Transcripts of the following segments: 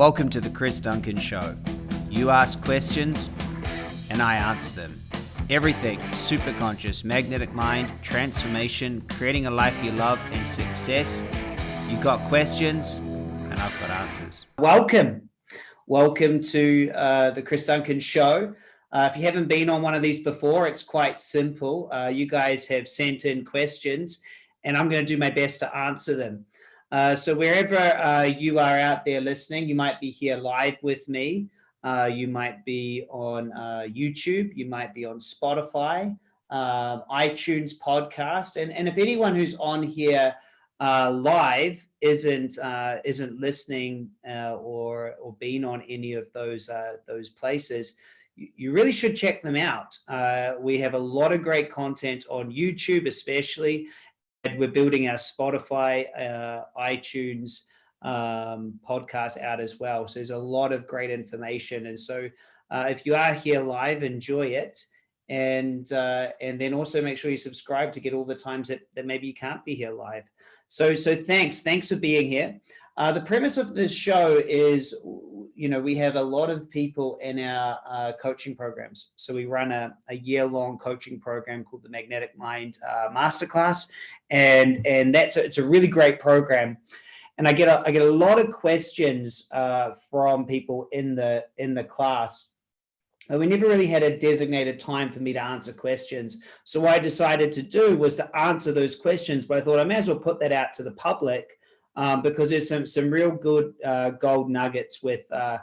Welcome to the Chris Duncan Show. You ask questions, and I answer them. Everything super conscious, magnetic mind, transformation, creating a life you love, and success. You got questions, and I've got answers. Welcome. Welcome to uh, the Chris Duncan Show. Uh, if you haven't been on one of these before, it's quite simple. Uh, you guys have sent in questions, and I'm going to do my best to answer them. Uh, so wherever uh, you are out there listening, you might be here live with me. Uh, you might be on uh, YouTube. You might be on Spotify, um, iTunes podcast. And, and if anyone who's on here uh, live isn't isn't listening or or been on any of those those places, you really should check them out. Uh, we have a lot of great content on YouTube, especially, we're building our Spotify, uh, iTunes um, podcast out as well. So there's a lot of great information. And so uh, if you are here live, enjoy it. And uh, and then also make sure you subscribe to get all the times that, that maybe you can't be here live. So so thanks. Thanks for being here. Uh, the premise of this show is, you know, we have a lot of people in our uh, coaching programs. So we run a, a year-long coaching program called the Magnetic Mind uh, Masterclass, and and that's a, it's a really great program. And I get a, I get a lot of questions uh, from people in the in the class And we never really had a designated time for me to answer questions. So what I decided to do was to answer those questions, but I thought I may as well put that out to the public um, because there's some some real good uh, gold nuggets with uh,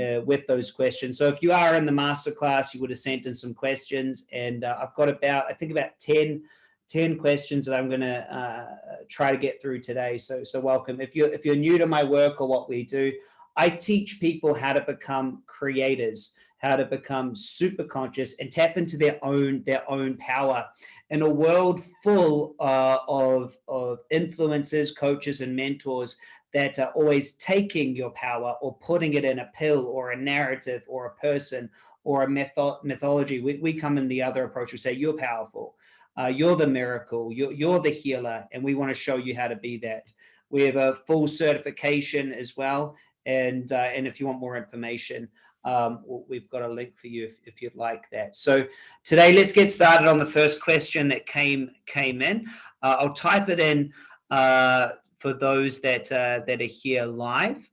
uh, with those questions. So if you are in the masterclass, you would have sent in some questions, and uh, I've got about I think about 10, 10 questions that I'm going to uh, try to get through today. So so welcome. If you're, if you're new to my work or what we do, I teach people how to become creators how to become super conscious and tap into their own their own power in a world full uh, of, of influencers, coaches, and mentors that are always taking your power or putting it in a pill or a narrative or a person or a metho mythology. We, we come in the other approach. We say, you're powerful. Uh, you're the miracle. You're, you're the healer. And we want to show you how to be that. We have a full certification as well. And, uh, and if you want more information, um, we've got a link for you if, if, you'd like that. So today, let's get started on the first question that came came in. Uh, I'll type it in uh, for those that uh, that are here live,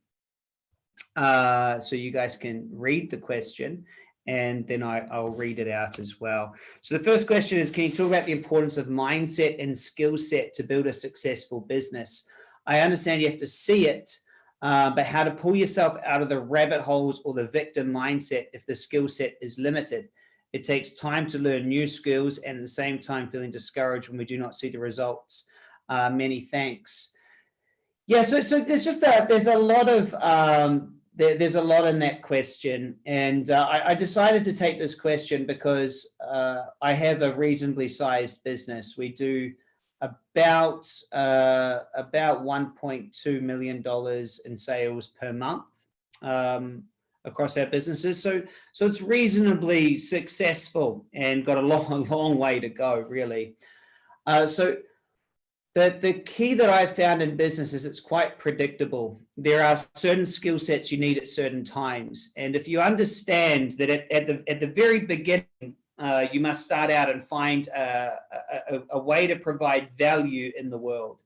uh, so you guys can read the question, and then I, I'll read it out as well. So the first question is, can you talk about the importance of mindset and skill set to build a successful business? I understand you have to see it, uh, but how to pull yourself out of the rabbit holes or the victim mindset if the skill set is limited. It takes time to learn new skills and at the same time feeling discouraged when we do not see the results. Uh, many thanks. Yeah, so, so there's just a, there's a lot of, um, there, there's a lot in that question. And uh, I, I, decided to take this question because uh, I have a reasonably sized business. We do about uh, about 1.2 million dollars in sales per month um, across our businesses. So so it's reasonably successful and got a long a long way to go really. Uh, so the the key that I've found in business is it's quite predictable. There are certain skill sets you need at certain times, and if you understand that at, at the at the very beginning uh, you must start out and find a, a, a, way to provide value in the world.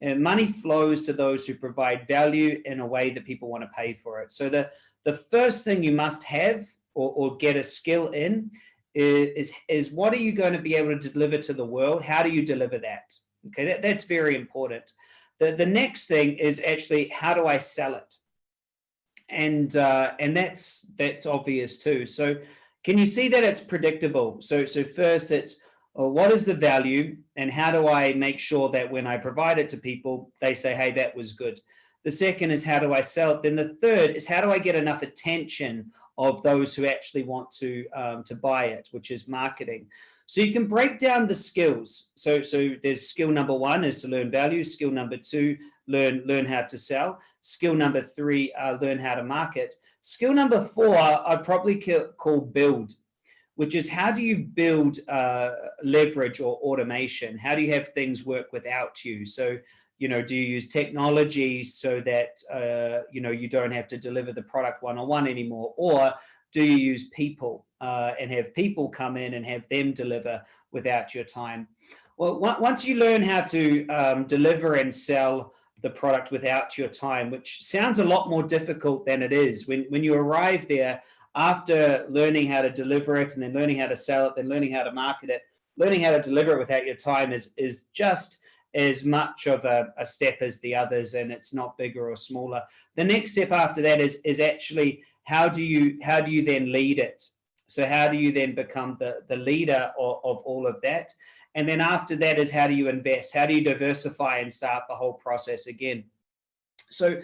And money flows to those who provide value in a way that people want to pay for it. So the, the first thing you must have or, or get a skill in is, is what are you going to be able to deliver to the world? How do you deliver that? Okay, that, that's very important. The, the next thing is actually how do I sell it? And uh, and that's that's obvious too. So can you see that it's predictable? So, so first it's, well, what is the value and how do I make sure that when I provide it to people, they say, hey, that was good. The second is how do I sell it? Then the third is how do I get enough attention of those who actually want to, um, to buy it, which is marketing. So you can break down the skills. So, so there's skill number one is to learn value. Skill number two, learn, learn how to sell. Skill number three, uh, learn how to market. Skill number four, I'd probably call build, which is how do you build uh, leverage or automation? How do you have things work without you? So you know, do you use technology so that, uh, you know, you don't have to deliver the product one-on-one -on -one anymore? Or do you use people uh, and have people come in and have them deliver without your time? Well, once you learn how to um, deliver and sell the product without your time, which sounds a lot more difficult than it is. When, when you arrive there, after learning how to deliver it and then learning how to sell it, then learning how to market it, learning how to deliver it without your time is, is just as much of a, a step as the others and it's not bigger or smaller. The next step after that is, is actually how do you how do you then lead it? So how do you then become the, the leader of, of all of that? And then after that is how do you invest? How do you diversify and start the whole process again? So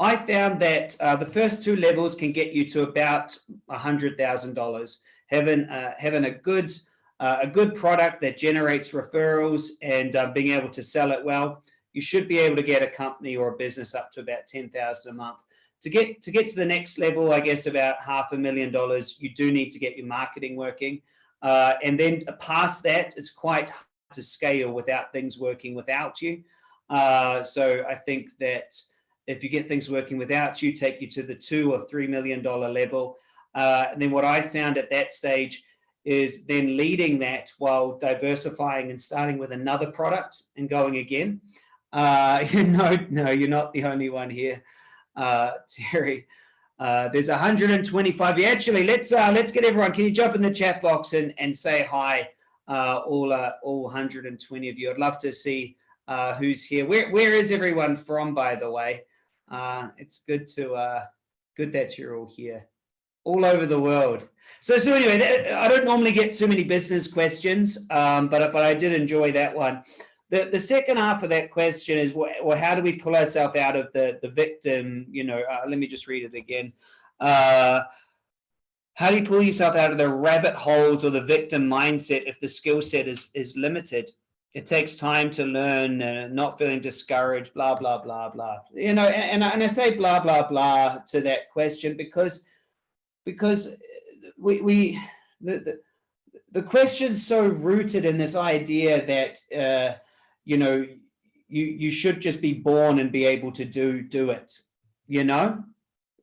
I found that uh, the first two levels can get you to about $100,000. Having, uh, having a good uh, a good product that generates referrals and uh, being able to sell it well, you should be able to get a company or a business up to about 10,000 a month. To get to get to the next level, I guess about half a million dollars, you do need to get your marketing working. Uh, and then past that, it's quite hard to scale without things working without you. Uh, so I think that if you get things working without you, take you to the two or three million dollar level. Uh, and then what I found at that stage is then leading that while diversifying and starting with another product and going again. Uh, no, no, you're not the only one here, uh, Terry. Uh, there's 125. Actually, let's uh, let's get everyone. Can you jump in the chat box and and say hi, uh, all uh, all 120 of you? I'd love to see uh, who's here. Where where is everyone from, by the way? Uh, it's good to uh, good that you're all here, all over the world. So so anyway, I don't normally get too many business questions, um, but but I did enjoy that one. The, the second half of that question is, well, how do we pull ourselves out of the, the victim, you know, uh, let me just read it again. Uh, how do you pull yourself out of the rabbit holes or the victim mindset if the skill set is, is limited? It takes time to learn, uh, not feeling discouraged, blah, blah, blah, blah. You know, and, and, and I say blah, blah, blah to that question because, because we, we the, the, the question's so rooted in this idea that, uh, you know, you you should just be born and be able to do do it. You know,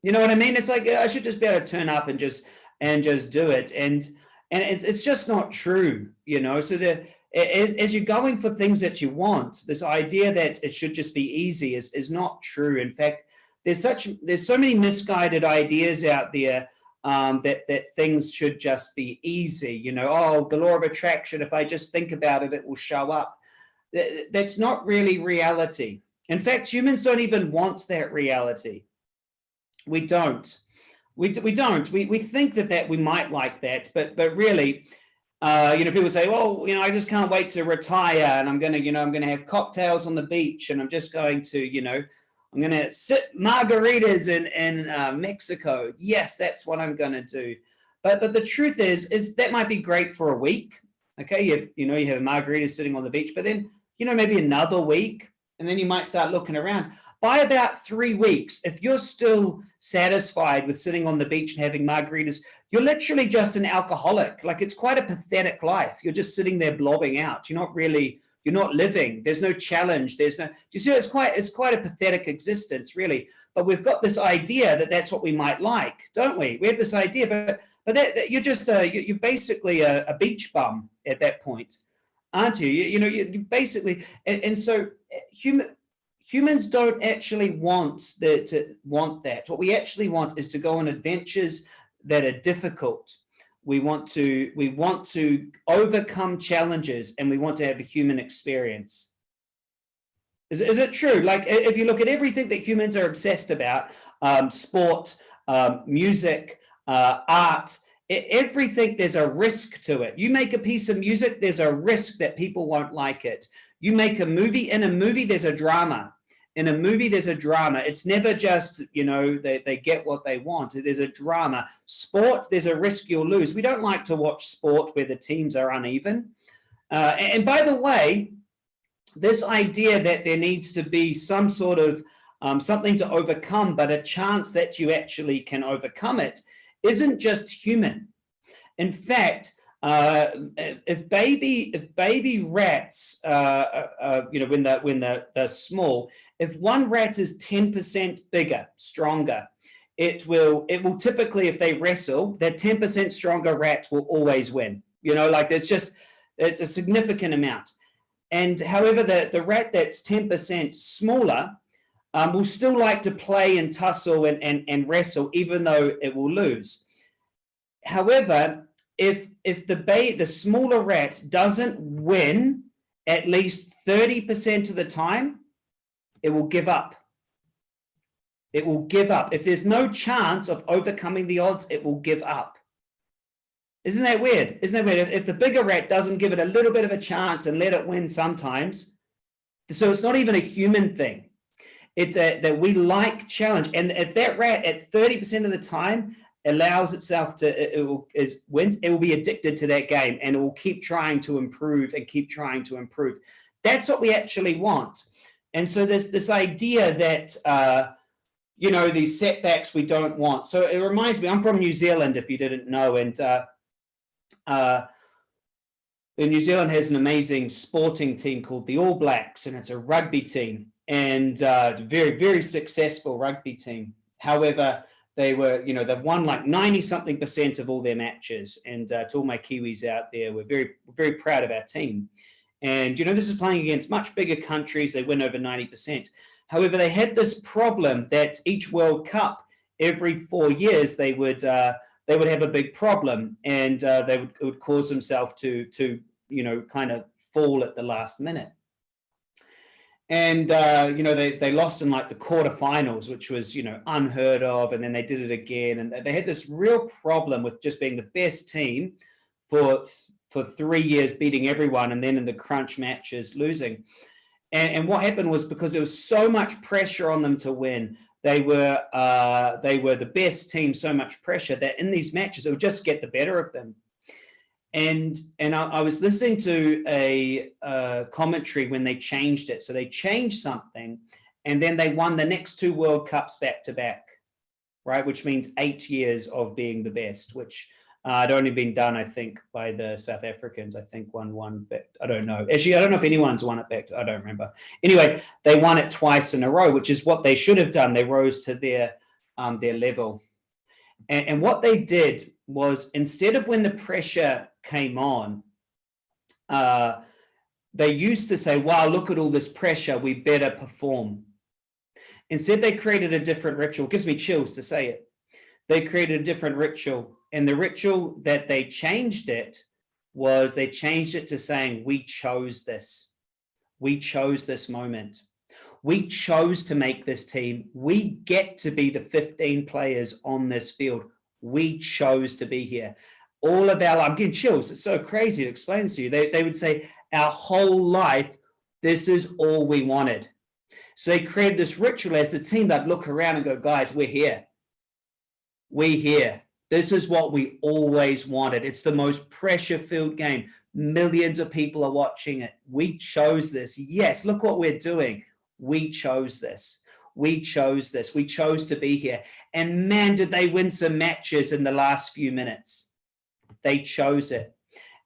you know what I mean? It's like I should just be able to turn up and just and just do it. And and it's it's just not true. You know, so the as, as you're going for things that you want, this idea that it should just be easy is, is not true. In fact, there's such there's so many misguided ideas out there um, that that things should just be easy. You know, oh, the law of attraction. If I just think about it, it will show up that's not really reality. In fact, humans don't even want that reality. We don't. We, we don't. We, we think that, that we might like that, but, but really, uh, you know, people say, well, you know, I just can't wait to retire and I'm going to, you know, I'm going to have cocktails on the beach and I'm just going to, you know, I'm going to sit margaritas in, in uh, Mexico. Yes, that's what I'm going to do. But, but the truth is, is that might be great for a week. Okay. You, you know, you have a margarita sitting on the beach, but then you know, maybe another week, and then you might start looking around. By about three weeks, if you're still satisfied with sitting on the beach and having margaritas, you're literally just an alcoholic. Like it's quite a pathetic life. You're just sitting there blobbing out. You're not really, you're not living. There's no challenge. There's no, do you see, it's quite, it's quite a pathetic existence really. But we've got this idea that that's what we might like, don't we? We have this idea, but, but that, that you're just, a, you're basically a, a beach bum at that point aren't you? You, you know, you, you basically, and, and, so eh, human humans don't actually want the, to want that. What we actually want is to go on adventures that are difficult. We want to we want to overcome challenges, and we want to have a human experience. Is, is it true? Like if you look at everything that humans are obsessed about, um, sport, um, music, uh, art, everything there's a risk to it. You make a piece of music there's a risk that people won't like it. You make a movie in a movie there's a drama. In a movie there's a drama. It's never just you know they, they get what they want. There's a drama. Sport there's a risk you'll lose. We don't like to watch sport where the teams are uneven. Uh, and by the way this idea that there needs to be some sort of um, something to overcome but a chance that you actually can overcome it isn't just human. In fact, uh, if baby if baby rats, uh, uh, uh, you know, when they're when they're, they're small, if one rat is ten percent bigger, stronger, it will it will typically if they wrestle, that ten percent stronger rat will always win. You know, like it's just it's a significant amount. And however, the the rat that's ten percent smaller um, will still like to play and tussle and, and and wrestle, even though it will lose. However, if if the bay the smaller rat doesn't win at least 30% of the time, it will give up. It will give up. If there's no chance of overcoming the odds, it will give up. Isn't that weird? Isn't that weird? If, if the bigger rat doesn't give it a little bit of a chance and let it win sometimes, so it's not even a human thing. It's a, that we like challenge. And if that rat at 30% of the time allows itself to it will is wins it will be addicted to that game and it will keep trying to improve and keep trying to improve. That's what we actually want. And so there's this idea that uh you know these setbacks we don't want. So it reminds me i'm from new zealand if you didn't know and uh uh New Zealand has an amazing sporting team called the All Blacks, and it's a rugby team, and uh, very, very successful rugby team. However, they were, you know, they've won like 90 something percent of all their matches. And uh, to all my Kiwis out there, we're very, very proud of our team. And, you know, this is playing against much bigger countries. They win over 90%. However, they had this problem that each World Cup, every four years, they would, uh, they would have a big problem and uh, they would, would cause themselves to, to, you know, kind of fall at the last minute and uh, you know they they lost in like the quarterfinals, which was you know unheard of, and then they did it again, and they had this real problem with just being the best team for for three years, beating everyone, and then in the crunch matches losing. And, and what happened was because there was so much pressure on them to win, they were uh, they were the best team, so much pressure that in these matches it would just get the better of them and and I, I, was listening to a, a, commentary when they changed it. So they changed something, and then they won the next two World Cups back to back, right? Which means eight years of being the best, which uh, had only been done, I think, by the South Africans. I think won one, but I don't know. Actually, I don't know if anyone's won it back. To, I don't remember. Anyway, they won it twice in a row, which is what they should have done. They rose to their um, their level, and, and what they did was instead of when the pressure came on, uh, they used to say, wow, look at all this pressure, we better perform. Instead, they created a different ritual. It gives me chills to say it. They created a different ritual. And the ritual that they changed it was they changed it to saying, we chose this. We chose this moment. We chose to make this team. We get to be the 15 players on this field. We chose to be here all of our, I'm getting chills. It's so crazy It explains to you. They, they would say our whole life, this is all we wanted. So they created this ritual as the team that look around and go, guys, we're here. We're here. This is what we always wanted. It's the most pressure filled game. Millions of people are watching it. We chose this. Yes, look what we're doing. We chose this. We chose this. We chose to be here. And man, did they win some matches in the last few minutes they chose it.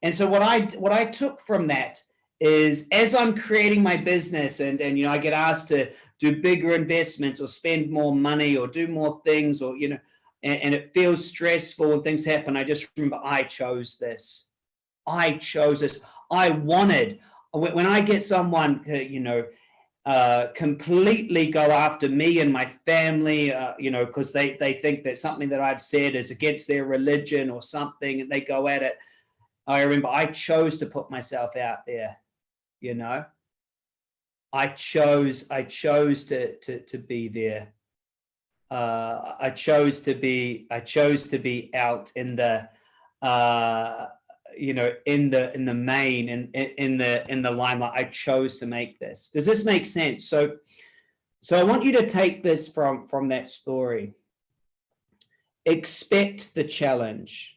And so what I what I took from that is as I'm creating my business and, and you know, I get asked to do bigger investments or spend more money or do more things or, you know, and, and it feels stressful and things happen. I just remember I chose this. I chose this. I wanted, when I get someone, uh, you know, uh, completely go after me and my family, uh, you know, because they, they think that something that I've said is against their religion or something, and they go at it. I remember I chose to put myself out there, you know. I chose, I chose to to to be there. Uh, I chose to be, I chose to be out in the uh, you know, in the in the main and in, in the in the limelight, I chose to make this. Does this make sense? So, so I want you to take this from from that story. Expect the challenge.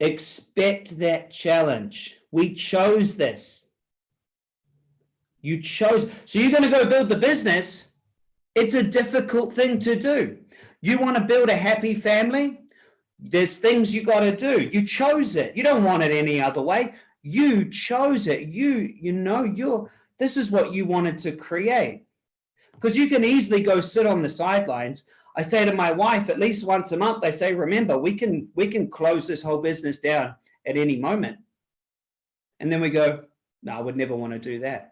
Expect that challenge. We chose this. You chose. So you're going to go build the business. It's a difficult thing to do. You want to build a happy family? There's things you got to do. You chose it. You don't want it any other way. You chose it. You, you know, you're, this is what you wanted to create. Because you can easily go sit on the sidelines. I say to my wife, at least once a month, I say, remember, we can, we can close this whole business down at any moment. And then we go, no, I would never want to do that.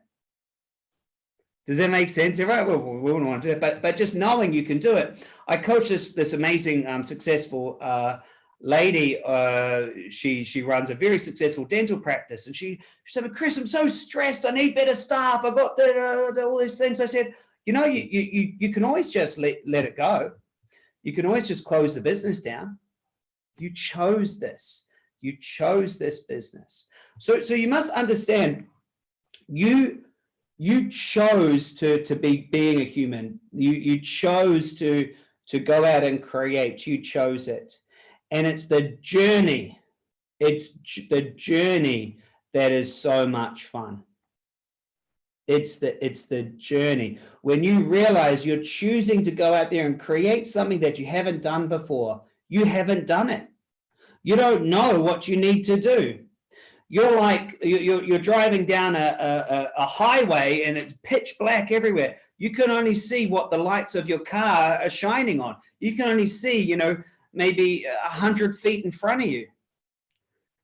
Does that make sense? Right? Well, we wouldn't want to do it, but but just knowing you can do it. I coach this this amazing, um, successful uh, lady. Uh, she she runs a very successful dental practice, and she she said, "Chris, I'm so stressed. I need better staff. I got the, the, all these things." I said, "You know, you you you can always just let let it go. You can always just close the business down. You chose this. You chose this business. So so you must understand. You you chose to to be being a human. You you chose to to go out and create. You chose it. And it's the journey. It's the journey that is so much fun. It's the it's the journey. When you realize you're choosing to go out there and create something that you haven't done before you haven't done it. You don't know what you need to do you're like you're, you're driving down a, a, a, highway and it's pitch black everywhere. You can only see what the lights of your car are shining on. You can only see you know maybe a hundred feet in front of you.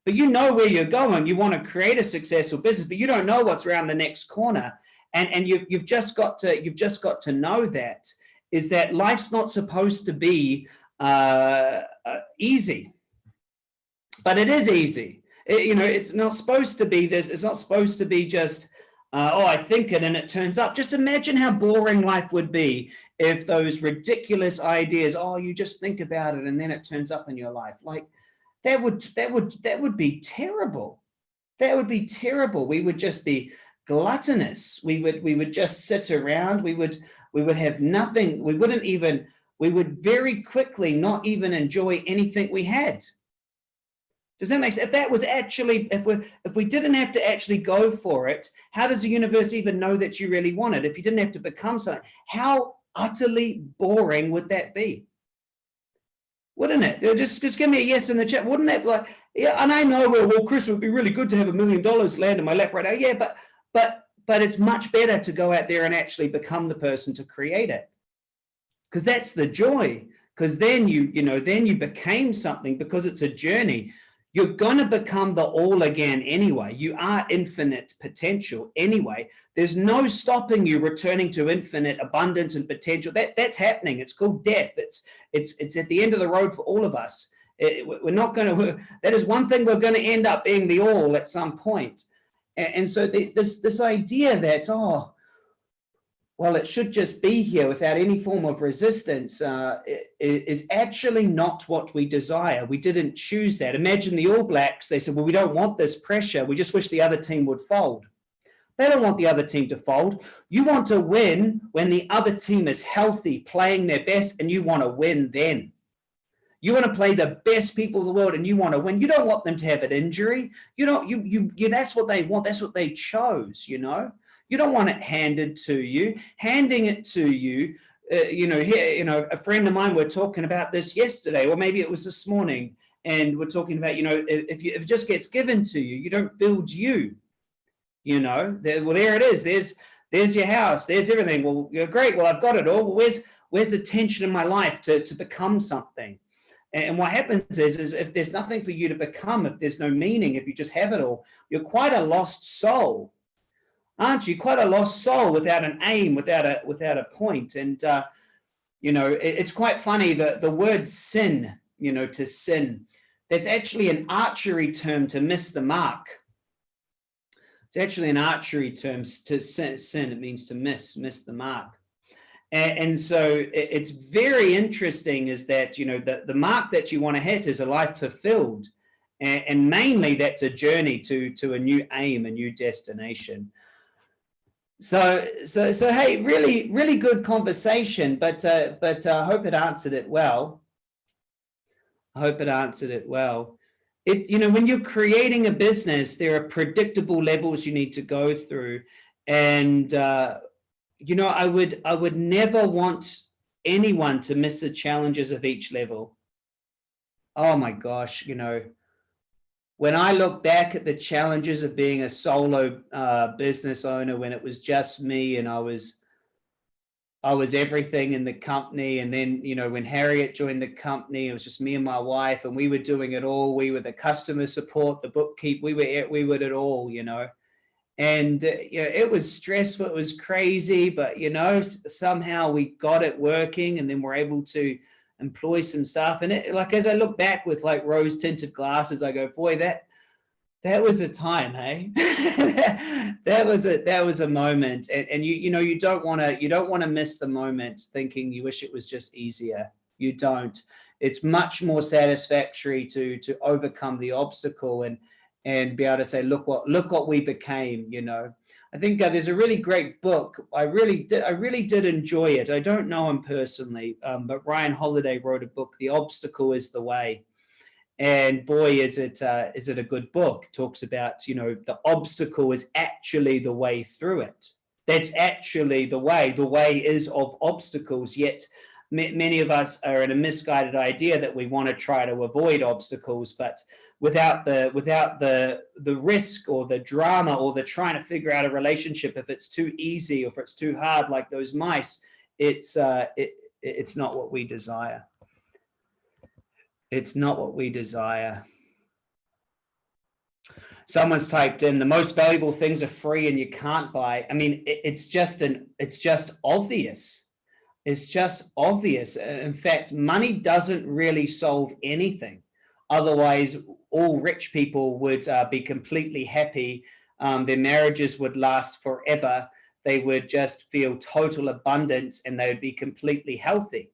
But you know where you're going. You want to create a successful business but you don't know what's around the next corner. And and you've, you've just got to you've just got to know that is that life's not supposed to be uh, uh, easy. But it is easy it, you know, it's not supposed to be this. It's not supposed to be just, uh, oh, I think it and it turns up. Just imagine how boring life would be if those ridiculous ideas, oh, you just think about it and then it turns up in your life. Like that would, that would, that would be terrible. That would be terrible. We would just be gluttonous. We would, we would just sit around. We would, we would have nothing. We wouldn't even, we would very quickly not even enjoy anything we had does that make sense? If that was actually, if we if we didn't have to actually go for it, how does the universe even know that you really want it? If you didn't have to become something, how utterly boring would that be? Wouldn't it? Uh, just just give me a yes in the chat. Wouldn't that like? Yeah, and I know well, well, Chris, it would be really good to have a million dollars land in my lap right now. Yeah, but but but it's much better to go out there and actually become the person to create it, because that's the joy. Because then you you know then you became something because it's a journey you're going to become the all again anyway. You are infinite potential anyway. There's no stopping you returning to infinite abundance and potential. That that's happening. It's called death. It's it's it's at the end of the road for all of us. It, we're not going to. That is one thing we're going to end up being the all at some point. And, and so the, this this idea that oh well, it should just be here without any form of resistance uh, is actually not what we desire. We didn't choose that. Imagine the All Blacks, they said, well, we don't want this pressure. We just wish the other team would fold. They don't want the other team to fold. You want to win when the other team is healthy, playing their best, and you want to win then. You want to play the best people in the world and you want to win. You don't want them to have an injury. You know, you, you, you, that's what they want. That's what they chose, you know. You don't want it handed to you. Handing it to you, uh, you know, here, you know, a friend of mine, we're talking about this yesterday, or maybe it was this morning, and we're talking about, you know, if, you, if it just gets given to you, you don't build you, you know, there, well, there it is. There's, there's your house. There's everything. Well, you're great. Well, I've got it all. Well, where's, where's the tension in my life to, to become something? And what happens is, is if there's nothing for you to become, if there's no meaning, if you just have it all, you're quite a lost soul aren't you? Quite a lost soul without an aim, without a without a point. And uh, you know, it, it's quite funny that the word sin, you know, to sin, that's actually an archery term to miss the mark. It's actually an archery term to sin. sin it means to miss, miss the mark. And, and so it, it's very interesting is that, you know, the, the mark that you want to hit is a life fulfilled. And, and mainly that's a journey to, to a new aim, a new destination. So, so, so, hey, really, really good conversation, but, uh, but uh, I hope it answered it well. I hope it answered it well. It, you know, when you're creating a business, there are predictable levels you need to go through. And, uh, you know, I would, I would never want anyone to miss the challenges of each level. oh my gosh, you know, when I look back at the challenges of being a solo uh, business owner, when it was just me and I was, I was everything in the company. And then, you know, when Harriet joined the company, it was just me and my wife and we were doing it all. We were the customer support, the bookkeep, we were, we were it all, you know, and uh, you know, it was stressful. It was crazy, but you know, somehow we got it working and then we're able to, employ some stuff. And it, like, as I look back with like rose tinted glasses, I go, boy, that, that was a time, hey, that was a, that was a moment. And, and you, you know, you don't want to, you don't want to miss the moment thinking you wish it was just easier. You don't, it's much more satisfactory to, to overcome the obstacle and, and be able to say, look what, look what we became, you know, I think uh, there's a really great book. I really did. I really did enjoy it. I don't know him personally, um, but Ryan Holiday wrote a book, "The Obstacle Is the Way," and boy, is it uh, is it a good book. talks about you know the obstacle is actually the way through it. That's actually the way. The way is of obstacles. Yet many of us are in a misguided idea that we want to try to avoid obstacles, but without the without the the risk or the drama or the trying to figure out a relationship if it's too easy or if it's too hard like those mice it's uh it it's not what we desire. It's not what we desire. Someone's typed in the most valuable things are free and you can't buy. I mean it, it's just an it's just obvious. It's just obvious. In fact money doesn't really solve anything. Otherwise all rich people would uh, be completely happy. Um, their marriages would last forever. They would just feel total abundance and they would be completely healthy.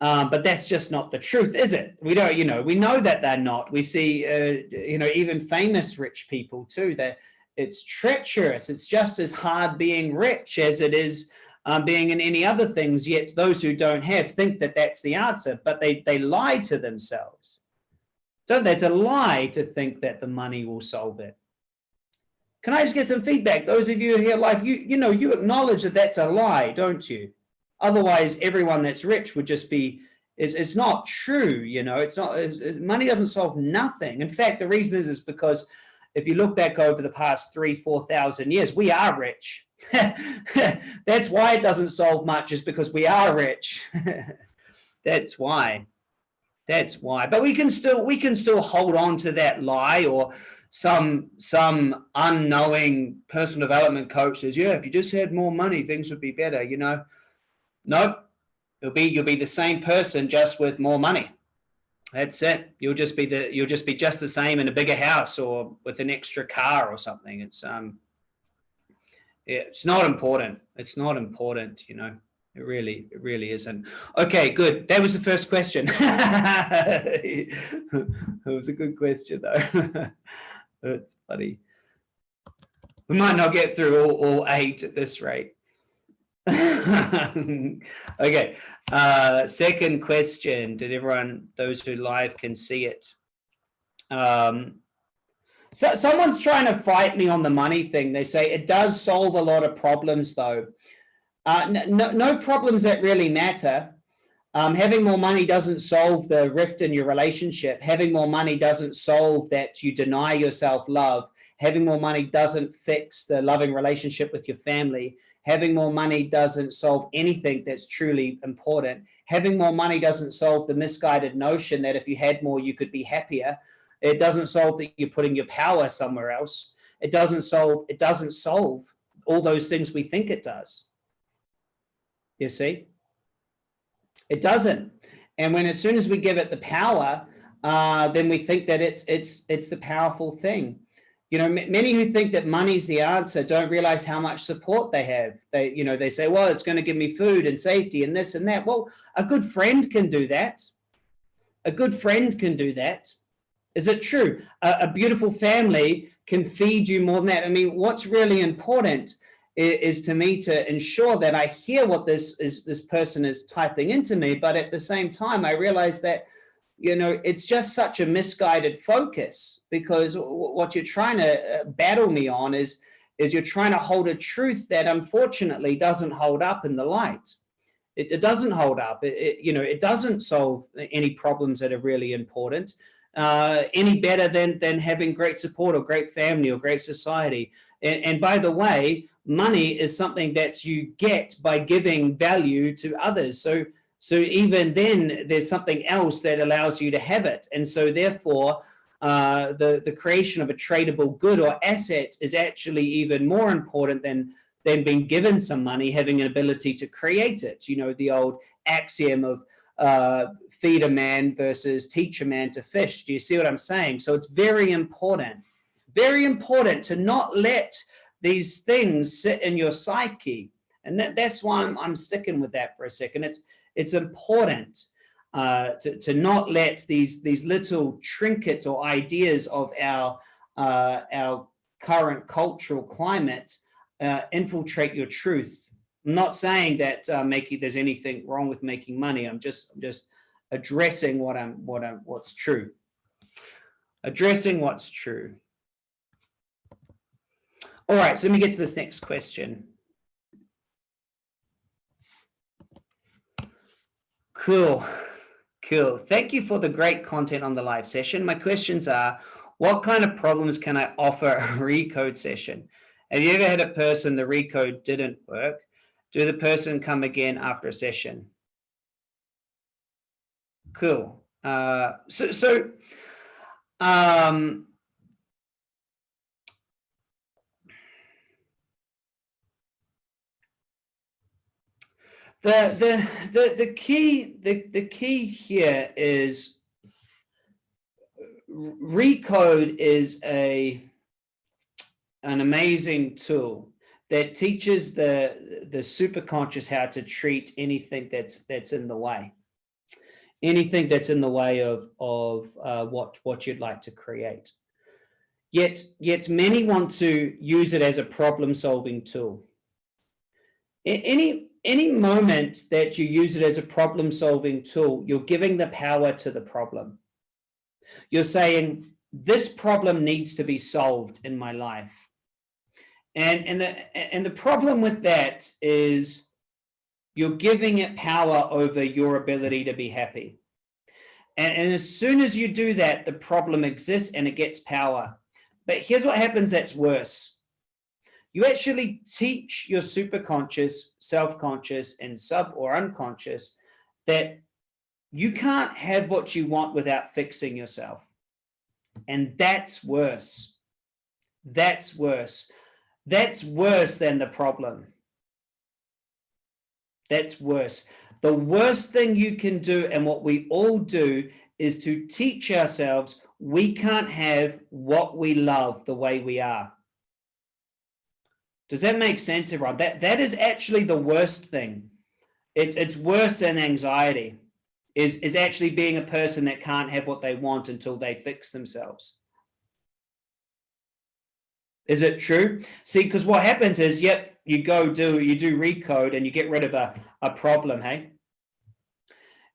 Um, but that's just not the truth, is it? We don't, you know, we know that they're not. We see, uh, you know, even famous rich people too, that it's treacherous. It's just as hard being rich as it is um, being in any other things. Yet those who don't have think that that's the answer, but they, they lie to themselves. Don't they? It's a lie to think that the money will solve it. Can I just get some feedback? Those of you here, like you, you know, you acknowledge that that's a lie, don't you? Otherwise, everyone that's rich would just be, it's, it's not true, you know, it's not, it's, money doesn't solve nothing. In fact, the reason is, is because if you look back over the past three, 4,000 years, we are rich. that's why it doesn't solve much is because we are rich. that's why. That's why. But we can still we can still hold on to that lie or some some unknowing personal development coach says, yeah, if you just had more money, things would be better. You know, nope. You'll be you'll be the same person just with more money. That's it. You'll just be the you'll just be just the same in a bigger house or with an extra car or something. It's um it's not important. It's not important, you know. It really, it really isn't. Okay, good. That was the first question. it was a good question, though. That's funny. We might not get through all, all eight at this rate. okay. Uh, second question. Did everyone, those who live can see it? Um, so someone's trying to fight me on the money thing. They say it does solve a lot of problems, though. Uh, no, no problems that really matter. Um, having more money doesn't solve the rift in your relationship. Having more money doesn't solve that you deny yourself love. Having more money doesn't fix the loving relationship with your family. Having more money doesn't solve anything that's truly important. Having more money doesn't solve the misguided notion that if you had more, you could be happier. It doesn't solve that you're putting your power somewhere else. It doesn't solve, it doesn't solve all those things we think it does you see? It doesn't. And when as soon as we give it the power, uh, then we think that it's it's it's the powerful thing. You know, many who think that money's the answer don't realize how much support they have. They, you know, they say, well, it's going to give me food and safety and this and that. Well, a good friend can do that. A good friend can do that. Is it true? A, a beautiful family can feed you more than that. I mean, what's really important is to me to ensure that I hear what this is this person is typing into me, but at the same time, I realize that you know it's just such a misguided focus because what you're trying to uh, battle me on is is you're trying to hold a truth that unfortunately doesn't hold up in the light. It, it doesn't hold up. It, it, you know, it doesn't solve any problems that are really important uh, any better than, than having great support or great family or great society. And, and by the way, money is something that you get by giving value to others. So, so even then there's something else that allows you to have it. And so therefore, uh, the, the creation of a tradable good or asset is actually even more important than, than being given some money, having an ability to create it. You know, the old axiom of uh, feed a man versus teach a man to fish. Do you see what I'm saying? So it's very important, very important to not let these things sit in your psyche. And that, that's why I'm, I'm sticking with that for a second. It's, it's important uh, to, to not let these, these little trinkets or ideas of our, uh, our current cultural climate uh, infiltrate your truth. I'm not saying that uh, making there's anything wrong with making money. I'm just I'm just addressing what I'm what I'm what's true. Addressing what's true. All right, so let me get to this next question. Cool. Cool. Thank you for the great content on the live session. My questions are, what kind of problems can I offer a recode session? Have you ever had a person the recode didn't work? Do the person come again after a session? Cool. Uh, so, so um, the the the the key the the key here is recode is a an amazing tool that teaches the the superconscious how to treat anything that's that's in the way anything that's in the way of of uh, what what you'd like to create yet yet many want to use it as a problem solving tool any any moment that you use it as a problem solving tool, you're giving the power to the problem. You're saying, this problem needs to be solved in my life. And, and, the, and the problem with that is you're giving it power over your ability to be happy. And, and as soon as you do that, the problem exists and it gets power. But here's what happens that's worse you actually teach your superconscious, self-conscious, and sub or unconscious that you can't have what you want without fixing yourself. And that's worse. That's worse. That's worse than the problem. That's worse. The worst thing you can do, and what we all do, is to teach ourselves we can't have what we love the way we are. Does that make sense, everyone? That, that is actually the worst thing. It, it's worse than anxiety, is, is actually being a person that can't have what they want until they fix themselves. Is it true? See, because what happens is, yep, you go do, you do recode and you get rid of a, a problem, hey?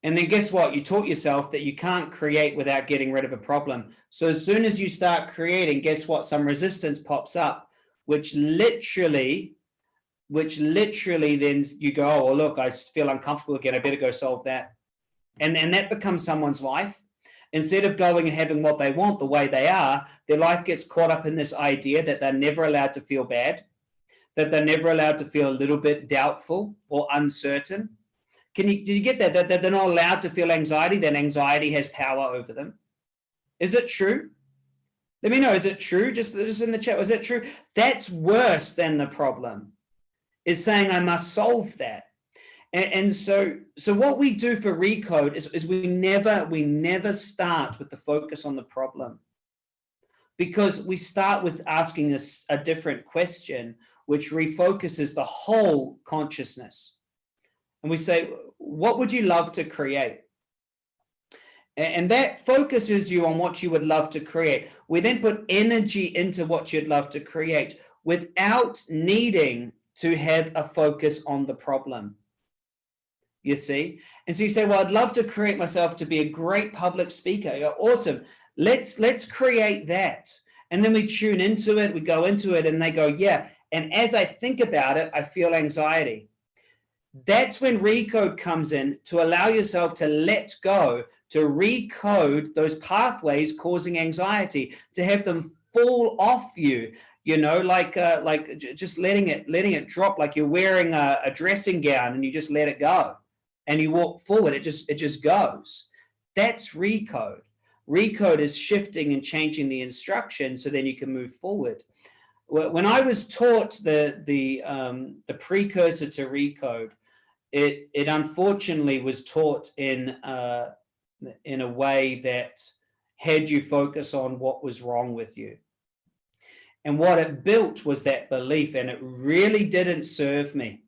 And then guess what? You taught yourself that you can't create without getting rid of a problem. So as soon as you start creating, guess what? Some resistance pops up which literally, which literally then you go, oh, well, look, I feel uncomfortable again. I better go solve that. And, then that becomes someone's life. Instead of going and having what they want the way they are, their life gets caught up in this idea that they're never allowed to feel bad, that they're never allowed to feel a little bit doubtful or uncertain. Can you, do you get that? That, that they're not allowed to feel anxiety, then anxiety has power over them. Is it true? Let me know, is it true? Just, just in the chat, was it true? That's worse than the problem, is saying I must solve that. And, and so, so what we do for Recode is, is we never, we never start with the focus on the problem because we start with asking us a different question, which refocuses the whole consciousness. And we say, what would you love to create? And that focuses you on what you would love to create. We then put energy into what you'd love to create without needing to have a focus on the problem. You see? And so you say, well, I'd love to create myself to be a great public speaker. Awesome. Let's, let's create that. And then we tune into it, we go into it and they go, yeah. And as I think about it, I feel anxiety. That's when recode comes in to allow yourself to let go, to recode those pathways causing anxiety, to have them fall off you, you know, like uh, like just letting it letting it drop, like you're wearing a, a dressing gown and you just let it go, and you walk forward. It just it just goes. That's recode. Recode is shifting and changing the instruction so then you can move forward. When I was taught the the um, the precursor to recode, it it unfortunately was taught in uh, in a way that had you focus on what was wrong with you. And what it built was that belief, and it really didn't serve me.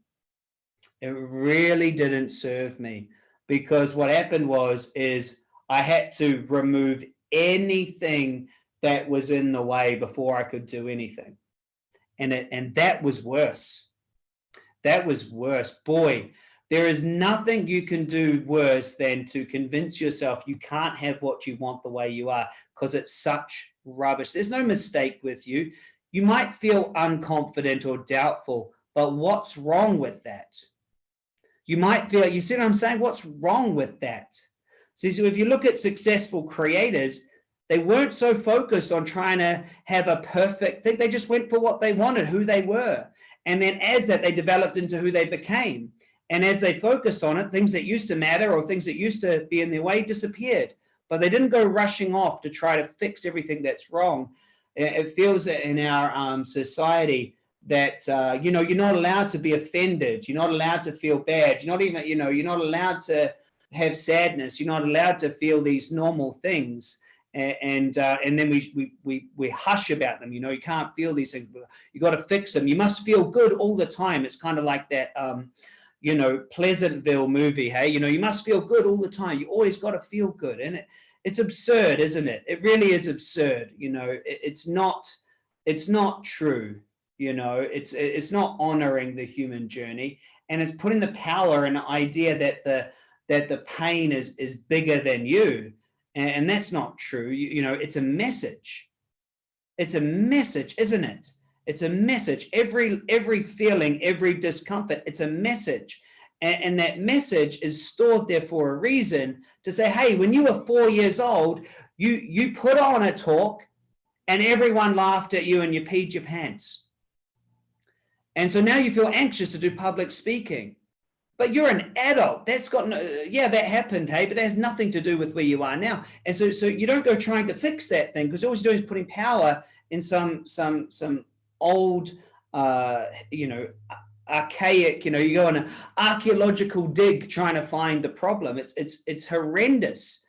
It really didn't serve me because what happened was is I had to remove anything that was in the way before I could do anything. And it, and that was worse. That was worse. Boy, there is nothing you can do worse than to convince yourself you can't have what you want the way you are because it's such rubbish. There's no mistake with you. You might feel unconfident or doubtful, but what's wrong with that? You might feel, you see what I'm saying? What's wrong with that? See, so if you look at successful creators, they weren't so focused on trying to have a perfect thing. They just went for what they wanted, who they were. And then as that, they developed into who they became. And as they focused on it, things that used to matter or things that used to be in their way disappeared. But they didn't go rushing off to try to fix everything that's wrong. It feels in our um, society that, uh, you know, you're not allowed to be offended. You're not allowed to feel bad. You're not even, you know, you're not allowed to have sadness. You're not allowed to feel these normal things. And and, uh, and then we, we we we hush about them. You know, you can't feel these things. You got to fix them. You must feel good all the time. It's kind of like that. Um, you know, Pleasantville movie, hey, you know, you must feel good all the time. You always got to feel good. And it, it's absurd, isn't it? It really is absurd. You know, it, it's not, it's not true. You know, it's, it's not honoring the human journey and it's putting the power and the idea that the, that the pain is, is bigger than you. And, and that's not true. You, you know, it's a message. It's a message, isn't it? It's a message. Every, every feeling, every discomfort, it's a message. And, and that message is stored there for a reason to say, hey, when you were four years old, you, you put on a talk and everyone laughed at you and you peed your pants. And so now you feel anxious to do public speaking. But you're an adult. That's got no, yeah, that happened, hey, but that has nothing to do with where you are now. And so, so you don't go trying to fix that thing because all you're doing is putting power in some, some, some old, uh, you know, archaic, you know, you go on an archaeological dig trying to find the problem. It's, it's, it's horrendous.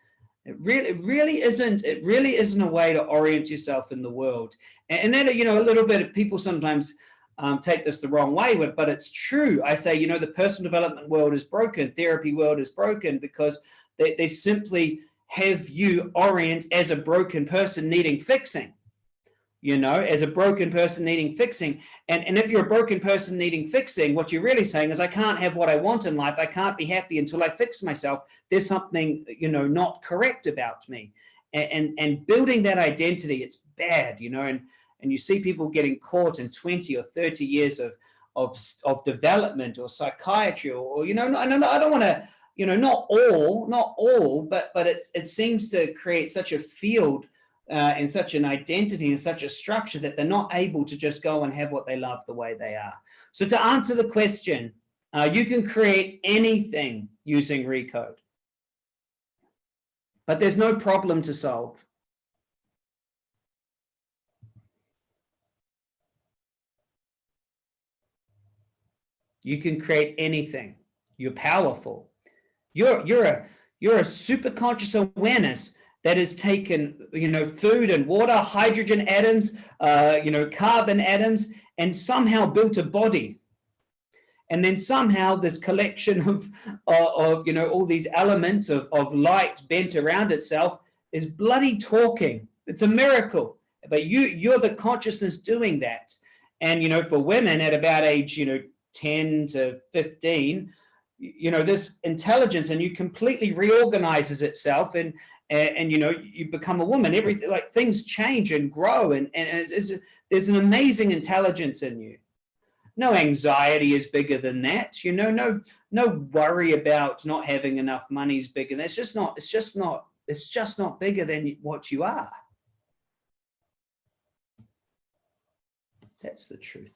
It really, it really isn't, it really isn't a way to orient yourself in the world. And, and then, you know, a little bit of people sometimes um, take this the wrong way, but, but it's true. I say, you know, the personal development world is broken, therapy world is broken because they, they simply have you orient as a broken person needing fixing you know, as a broken person needing fixing. And, and if you're a broken person needing fixing, what you're really saying is I can't have what I want in life. I can't be happy until I fix myself. There's something, you know, not correct about me. And, and, and building that identity, it's bad, you know, and, and you see people getting caught in 20 or 30 years of, of, of development or psychiatry or, or you know, no, no, no, I don't want to, you know, not all, not all, but, but it's, it seems to create such a field uh, in such an identity and such a structure that they're not able to just go and have what they love the way they are. So to answer the question, uh, you can create anything using Recode, but there's no problem to solve. You can create anything. You're powerful. You're, you're, a, you're a super conscious awareness that has taken, you know, food and water, hydrogen atoms, uh, you know, carbon atoms, and somehow built a body. And then somehow this collection of, of, of you know, all these elements of, of light bent around itself is bloody talking. It's a miracle. But you, you're the consciousness doing that. And, you know, for women at about age, you know, 10 to 15, you know, this intelligence and you completely reorganizes itself and, and, and, you know you become a woman everything like things change and grow and, and it's, it's, there's an amazing intelligence in you no anxiety is bigger than that. You know, no no worry about not having enough money is bigger. That's just not. It's just not. It's just not bigger than what you are. That's the truth.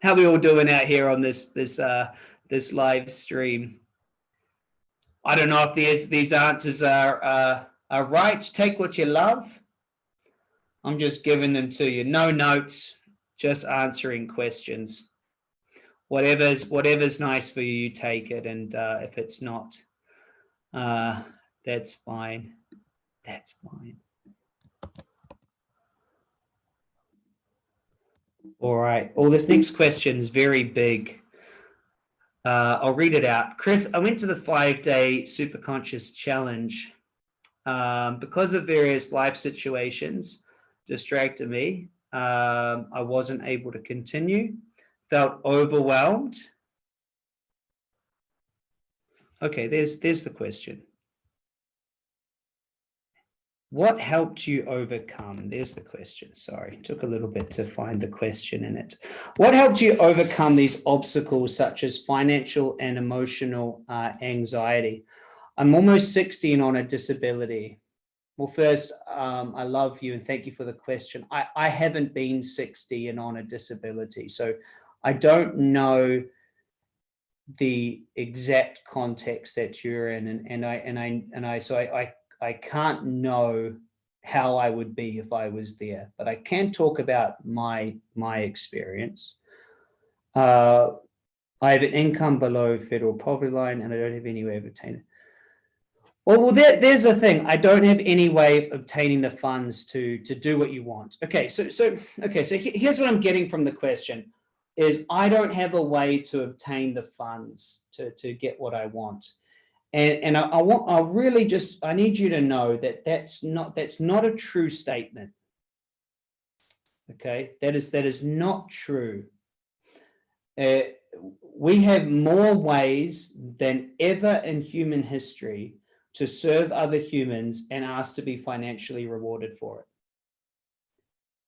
How we all doing out here on this this uh, this live stream? I don't know if these these answers are uh, are right. Take what you love. I'm just giving them to you. No notes, just answering questions. Whatever's whatever's nice for you, you take it. And uh, if it's not, uh, that's fine. That's fine. All right. Well, this next question is very big. Uh, I'll read it out. Chris, I went to the five-day super conscious challenge. Um, because of various life situations distracted me, um, I wasn't able to continue, felt overwhelmed. Okay, there's, there's the question. What helped you overcome? There's the question. Sorry, took a little bit to find the question in it. What helped you overcome these obstacles such as financial and emotional uh, anxiety? I'm almost 60 and on a disability. Well, first, um, I love you and thank you for the question. I, I haven't been 60 and on a disability, so I don't know the exact context that you're in, and, and I and I and I so I, I I can't know how I would be if I was there, but I can talk about my my experience. Uh, I have an income below federal poverty line and I don't have any way of obtaining. Well, well there, there's a thing. I don't have any way of obtaining the funds to to do what you want. Okay, so so okay, so here's what I'm getting from the question is I don't have a way to obtain the funds to, to get what I want. And, and I, I, want, I really just, I need you to know that that's not, that's not a true statement. Okay, that is, that is not true. Uh, we have more ways than ever in human history to serve other humans and ask to be financially rewarded for it.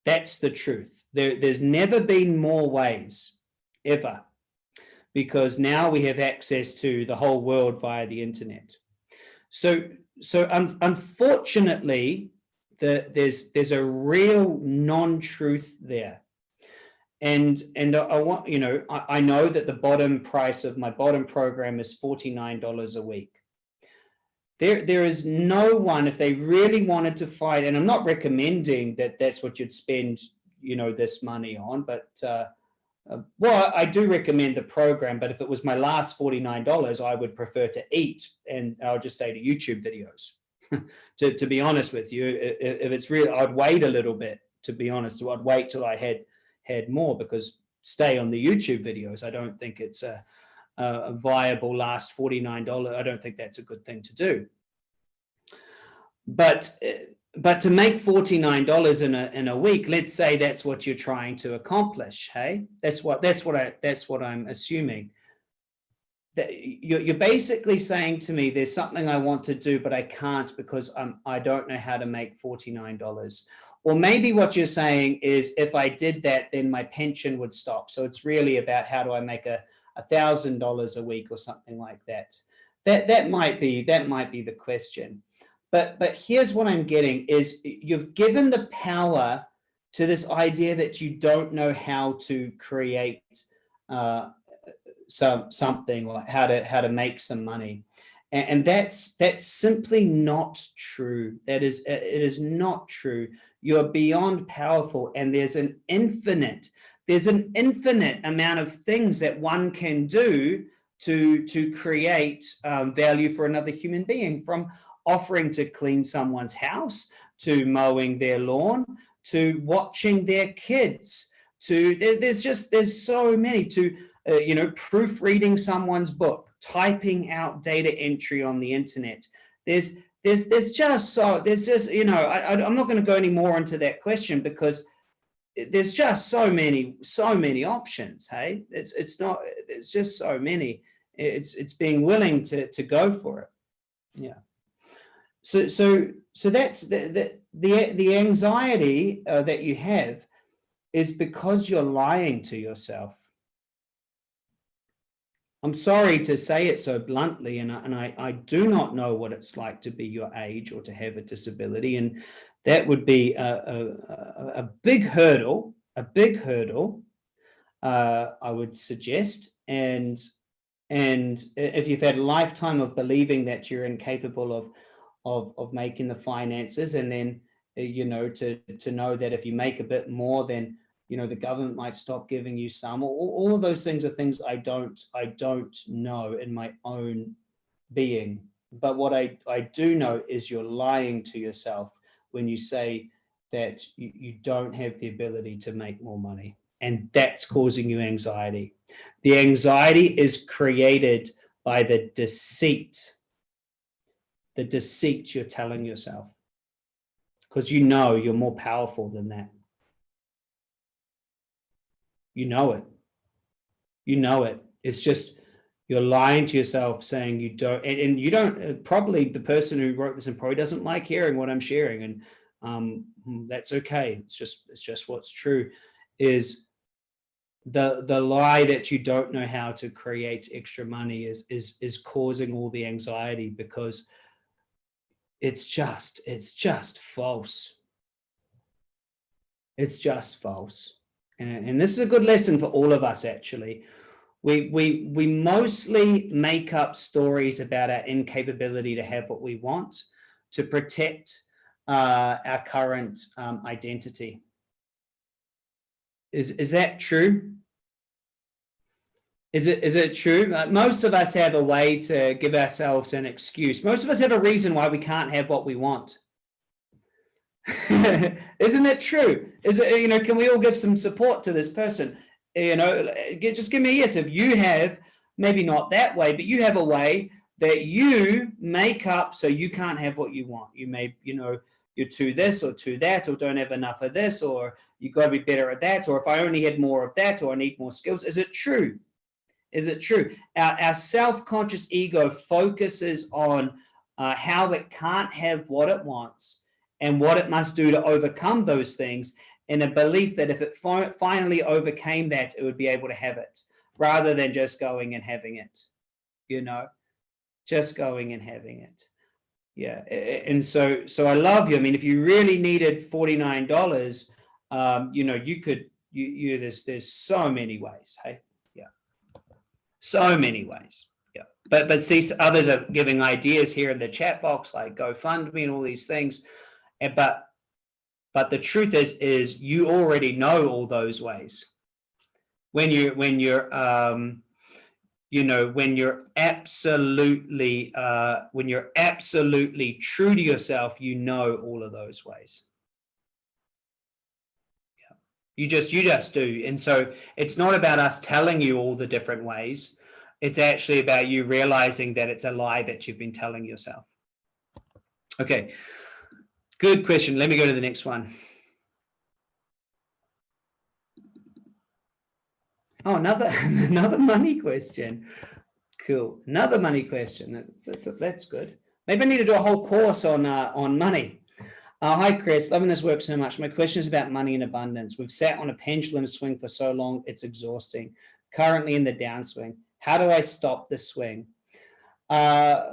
That's the truth. There, there's never been more ways, ever because now we have access to the whole world via the internet. So, so un unfortunately, the, there's there's a real non-truth there. And and I want, you know, I, I know that the bottom price of my bottom program is $49 a week. There, there is no one, if they really wanted to fight, and I'm not recommending that that's what you'd spend, you know, this money on, but uh, uh, well, I do recommend the program, but if it was my last $49, I would prefer to eat and I'll just stay to YouTube videos. to, to be honest with you, if it's real, I'd wait a little bit, to be honest. I'd wait till I had had more because stay on the YouTube videos. I don't think it's a, a viable last $49. I don't think that's a good thing to do. But uh, but to make $49 in a, in a week, let's say that's what you're trying to accomplish. Hey, that's what, that's what I, that's what I'm assuming. That you're, you're basically saying to me, there's something I want to do, but I can't because I'm, I don't know how to make $49. Or maybe what you're saying is if I did that, then my pension would stop. So it's really about how do I make a $1,000 a week or something like that. That, that might be, that might be the question. But, but here's what I'm getting is you've given the power to this idea that you don't know how to create uh, some something or how to how to make some money, and, and that's that's simply not true. That is it is not true. You're beyond powerful, and there's an infinite there's an infinite amount of things that one can do to to create um, value for another human being from offering to clean someone's house, to mowing their lawn, to watching their kids, to there, there's just, there's so many to, uh, you know, proofreading someone's book, typing out data entry on the internet. There's, there's, there's just so, there's just, you know, I, I'm not going to go any more into that question because there's just so many, so many options. Hey, it's, it's not, it's just so many. It's, it's being willing to, to go for it. Yeah. So, so, so that's the, the, the, the anxiety uh, that you have is because you're lying to yourself. I'm sorry to say it so bluntly, and, I, and I, I do not know what it's like to be your age or to have a disability. And that would be a, a, a big hurdle, a big hurdle, uh, I would suggest. And, and if you've had a lifetime of believing that you're incapable of, of, of making the finances and then, uh, you know, to, to know that if you make a bit more, then you know, the government might stop giving you some, all, all of those things are things I don't, I don't know in my own being. But what I, I do know is you're lying to yourself when you say that you, you don't have the ability to make more money. And that's causing you anxiety. The anxiety is created by the deceit, the deceit you're telling yourself, because you know you're more powerful than that. You know it. You know it. It's just you're lying to yourself saying you don't and, and you don't uh, probably the person who wrote this and probably doesn't like hearing what i'm sharing and um, hmm, that's okay it's just it's just what's true is the the lie that you don't know how to create extra money is is is causing all the anxiety because it's just it's just false it's just false and, and this is a good lesson for all of us, actually. We, we, we mostly make up stories about our incapability to have what we want to protect uh, our current um, identity. Is, is that true? Is it, is it true? Uh, most of us have a way to give ourselves an excuse. Most of us have a reason why we can't have what we want. Isn't it true? Is it, you know, can we all give some support to this person? You know, just give me a yes. If you have, maybe not that way, but you have a way that you make up so you can't have what you want. You may, you know, you're to this or to that, or don't have enough of this, or you got to be better at that, or if I only had more of that, or I need more skills. Is it true? Is it true? Our, our self-conscious ego focuses on uh, how it can't have what it wants and what it must do to overcome those things in a belief that if it fi finally overcame that, it would be able to have it rather than just going and having it, you know, just going and having it. Yeah. And so, so I love you. I mean, if you really needed $49, um, you know, you could, you, you, there's, there's so many ways. Hey. So many ways. Yeah. But, but see, others are giving ideas here in the chat box, like GoFundMe and all these things. And, but but the truth is is you already know all those ways when you when you're um you know when you're absolutely uh when you're absolutely true to yourself you know all of those ways. You just you just do and so it's not about us telling you all the different ways it's actually about you realizing that it's a lie that you've been telling yourself okay Good question. Let me go to the next one. Oh, another another money question. Cool. Another money question. That's, that's, that's good. Maybe I need to do a whole course on uh, on money. Uh, hi, Chris. Loving this work so much. My question is about money and abundance. We've sat on a pendulum swing for so long, it's exhausting. Currently in the downswing. How do I stop the swing? Uh,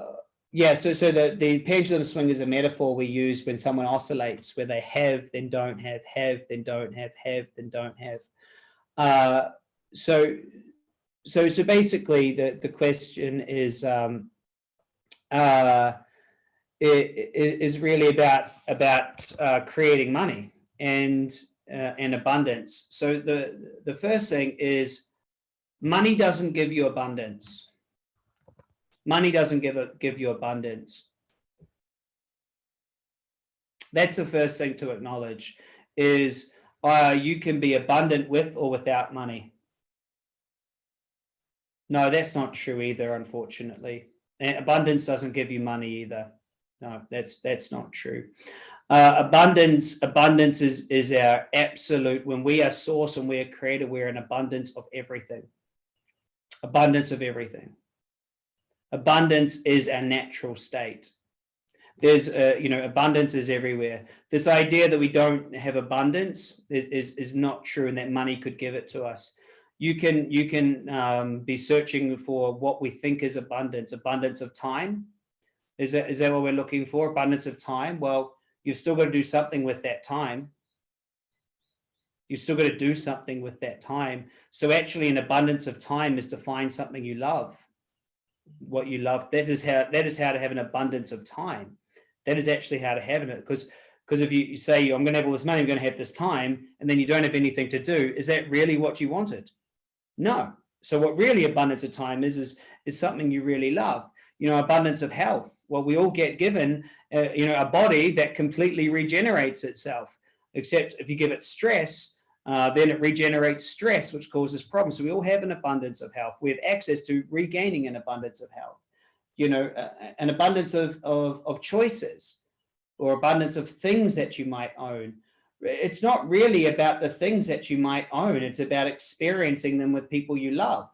yeah, so so the, the pendulum swing is a metaphor we use when someone oscillates, where they have, then don't have, have, then don't have, have, then don't have. Uh, so so so basically the, the question is um, uh, is really about about uh, creating money and uh, and abundance. So the the first thing is money doesn't give you abundance. Money doesn't give, a, give you abundance. That's the first thing to acknowledge is uh, you can be abundant with or without money. No, that's not true either, unfortunately. And abundance doesn't give you money either. No, that's that's not true. Uh, abundance, abundance is is our absolute. When we are source and we are creator, we're an abundance of everything. Abundance of everything. Abundance is our natural state. there's uh, you know abundance is everywhere this idea that we don't have abundance is, is, is not true and that money could give it to us you can you can um, be searching for what we think is abundance abundance of time is that is that what we're looking for? Abundance of time? Well you've still got to do something with that time. You've still got to do something with that time. So actually an abundance of time is to find something you love. What you love that is how that is how to have an abundance of time. That is actually how to have it because because if you, say i'm going to have all this money i'm going to have this time and then you don't have anything to do is that really what you wanted? No. So what really abundance of time is is is something you really love you know abundance of health well we all get given uh, you know a body that completely regenerates itself except if you give it stress uh, then it regenerates stress, which causes problems. So we all have an abundance of health. We have access to regaining an abundance of health, you know, uh, an abundance of, of, of choices or abundance of things that you might own. It's not really about the things that you might own. It's about experiencing them with people you love.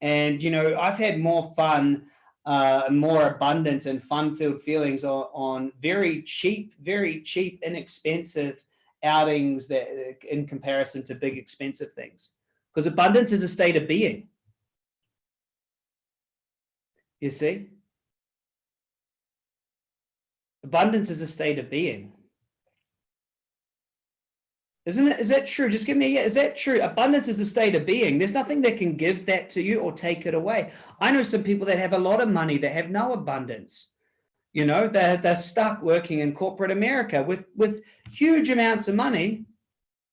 And, you know, I've had more fun, uh, more abundance and fun-filled feelings on, on very cheap, very cheap, inexpensive outings that in comparison to big expensive things. Because abundance is a state of being. You see? Abundance is a state of being isn't it is that true just give me a is that true abundance is a state of being there's nothing that can give that to you or take it away i know some people that have a lot of money that have no abundance you know, they're, they're stuck working in corporate America with, with huge amounts of money.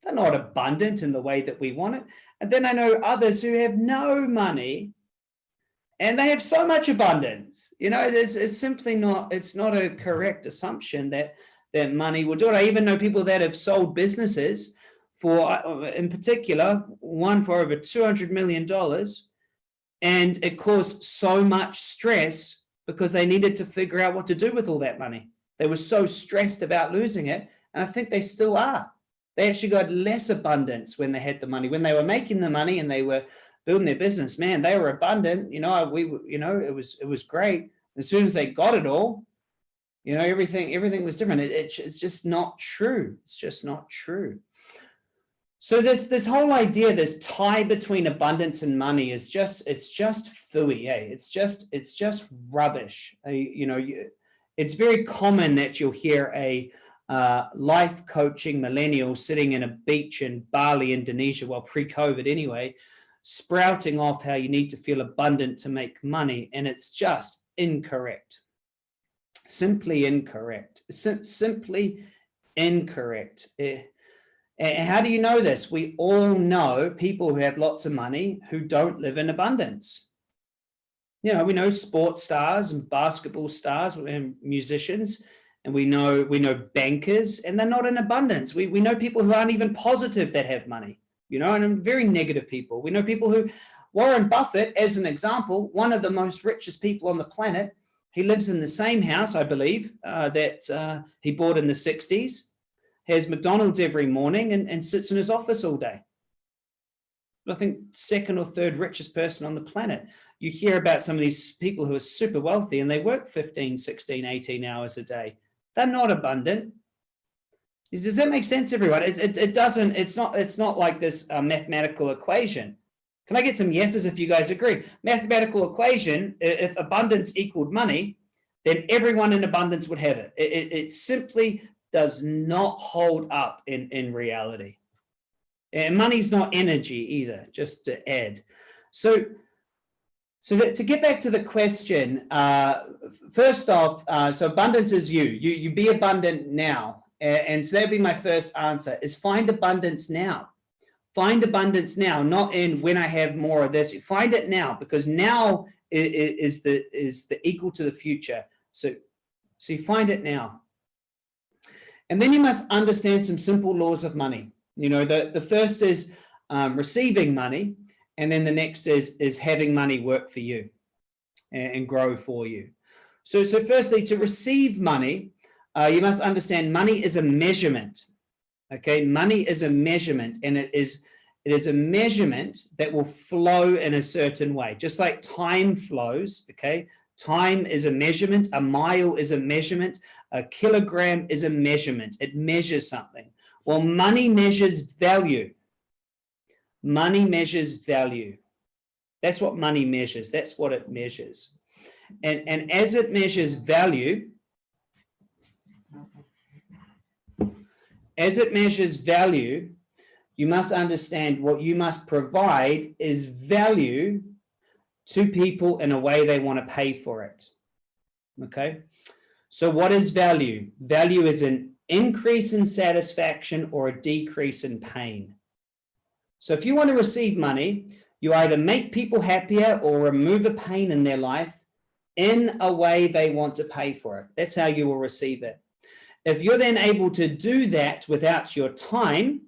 They're not abundant in the way that we want it. And then I know others who have no money and they have so much abundance. You know, it's, it's simply not, it's not a correct assumption that, that money will do it. I even know people that have sold businesses for, uh, in particular, one for over $200 million. And it caused so much stress because they needed to figure out what to do with all that money. They were so stressed about losing it. And I think they still are. They actually got less abundance when they had the money. When they were making the money and they were building their business, man, they were abundant. You know, we, you know, it was, it was great. As soon as they got it all, you know, everything, everything was different. It, it, it's just not true. It's just not true. So this this whole idea, this tie between abundance and money is just it's just fooey, eh? It's just it's just rubbish. Uh, you know, you, it's very common that you'll hear a uh, life coaching millennial sitting in a beach in Bali, Indonesia, well pre-COVID anyway, sprouting off how you need to feel abundant to make money, and it's just incorrect. Simply incorrect. Sim simply incorrect. Eh, and how do you know this? We all know people who have lots of money who don't live in abundance. You know, we know sports stars and basketball stars and musicians, and we know we know bankers, and they're not in abundance. We, we know people who aren't even positive that have money, you know, and very negative people. We know people who, Warren Buffett, as an example, one of the most richest people on the planet, he lives in the same house, I believe, uh, that uh, he bought in the 60s has McDonald's every morning and, and sits in his office all day. I think second or third richest person on the planet. You hear about some of these people who are super wealthy and they work 15, 16, 18 hours a day. They're not abundant. Does that make sense, everyone? It, it, it doesn't, it's not, it's not like this uh, mathematical equation. Can I get some yeses if you guys agree? Mathematical equation, if abundance equaled money, then everyone in abundance would have it. It, it, it simply does not hold up in, in reality. And money's not energy either, just to add. So, so to get back to the question, uh, first off, uh, so abundance is you. You, you be abundant now. And so that'd be my first answer is find abundance now. Find abundance now, not in when I have more of this. Find it now because now is the is the equal to the future. So, so you find it now. And then you must understand some simple laws of money. You know, the, the first is um, receiving money, and then the next is, is having money work for you and, and grow for you. So, so firstly, to receive money, uh, you must understand money is a measurement. Okay, money is a measurement, and it is it is a measurement that will flow in a certain way, just like time flows. Okay, Time is a measurement. A mile is a measurement. A kilogram is a measurement. It measures something. Well, money measures value. Money measures value. That's what money measures. That's what it measures. And, and as it measures value, as it measures value, you must understand what you must provide is value to people in a way they want to pay for it. Okay. So what is value? Value is an increase in satisfaction or a decrease in pain. So if you want to receive money, you either make people happier or remove a pain in their life in a way they want to pay for it. That's how you will receive it. If you're then able to do that without your time,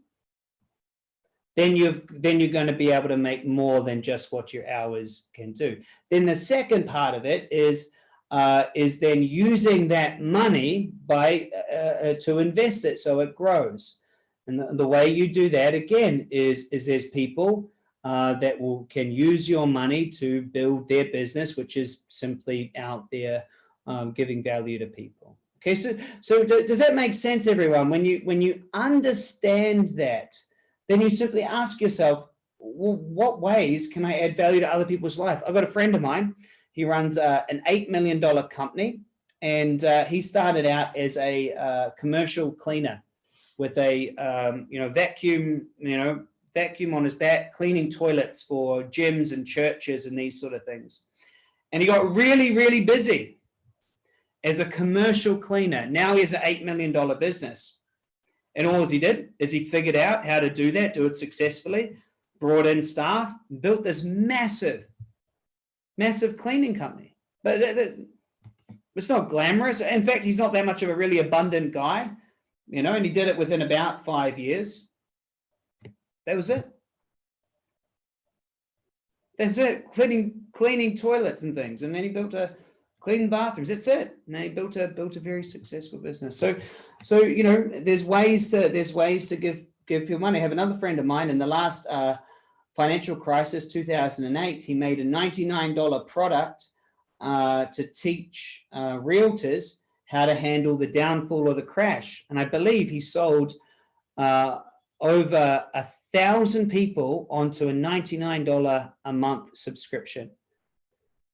then you've then you're going to be able to make more than just what your hours can do. Then the second part of it is uh, is then using that money by uh, uh, to invest it so it grows. And the, the, way you do that again is is there's people uh, that will can use your money to build their business, which is simply out there um, giving value to people. Okay, so so does that make sense, everyone? When you when you understand that then you simply ask yourself, well, what ways can I add value to other people's life? I've got a friend of mine. He runs uh, an $8 million company and uh, he started out as a uh, commercial cleaner with a, um, you know, vacuum, you know, vacuum on his back, cleaning toilets for gyms and churches and these sort of things. And he got really, really busy as a commercial cleaner. Now he has an $8 million business. And all he did is he figured out how to do that, do it successfully, brought in staff, built this massive, massive cleaning company. But it's not glamorous. In fact, he's not that much of a really abundant guy, you know, and he did it within about five years. That was it. That's it. Cleaning, cleaning toilets and things. And then he built a cleaning bathrooms. That's it. And they built a built a very successful business. So, so you know, there's ways to there's ways to give give people money. I have another friend of mine in the last uh, financial crisis, 2008, he made a $99 product uh, to teach uh, realtors how to handle the downfall or the crash. And I believe he sold uh, over a thousand people onto a $99 a month subscription.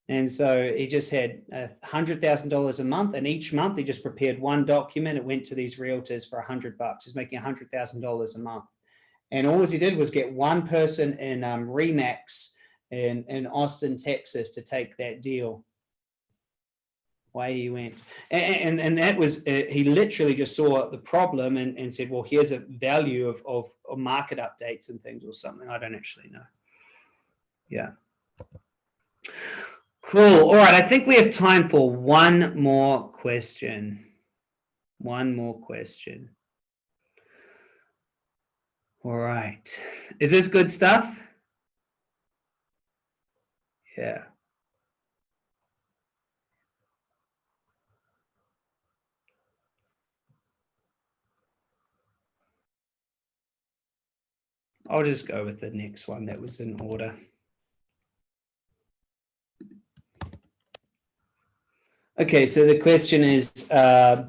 And so he just had a $100,000 a month and each month he just prepared one document. It went to these realtors for a hundred bucks. He's making a $100,000 a month. And all he did was get one person in um, Remax in, in Austin, Texas to take that deal. Way he went. And, and, and that was, uh, he literally just saw the problem and, and said, well, here's a value of, of, of market updates and things or something. I don't actually know. Yeah. Cool. All right. I think we have time for one more question. One more question. All right. Is this good stuff? Yeah. I'll just go with the next one that was in order. Okay, so the question is, uh,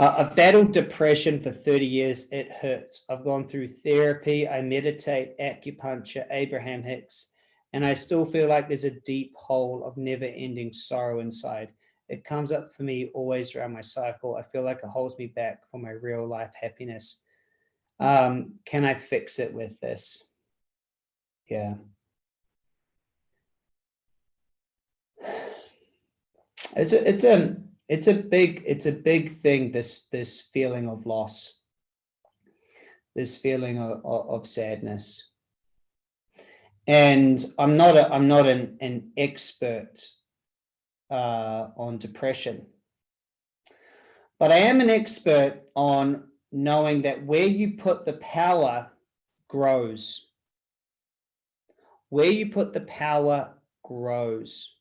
I've battled depression for 30 years. It hurts. I've gone through therapy. I meditate, acupuncture, Abraham Hicks, and I still feel like there's a deep hole of never ending sorrow inside. It comes up for me always around my cycle. I feel like it holds me back from my real life happiness. Um, can I fix it with this? Yeah. It's a, it's a, it's a big, it's a big thing. This, this feeling of loss, this feeling of, of, sadness. And I'm not, a, I'm not an, an expert uh, on depression, but I am an expert on knowing that where you put the power grows. Where you put the power grows.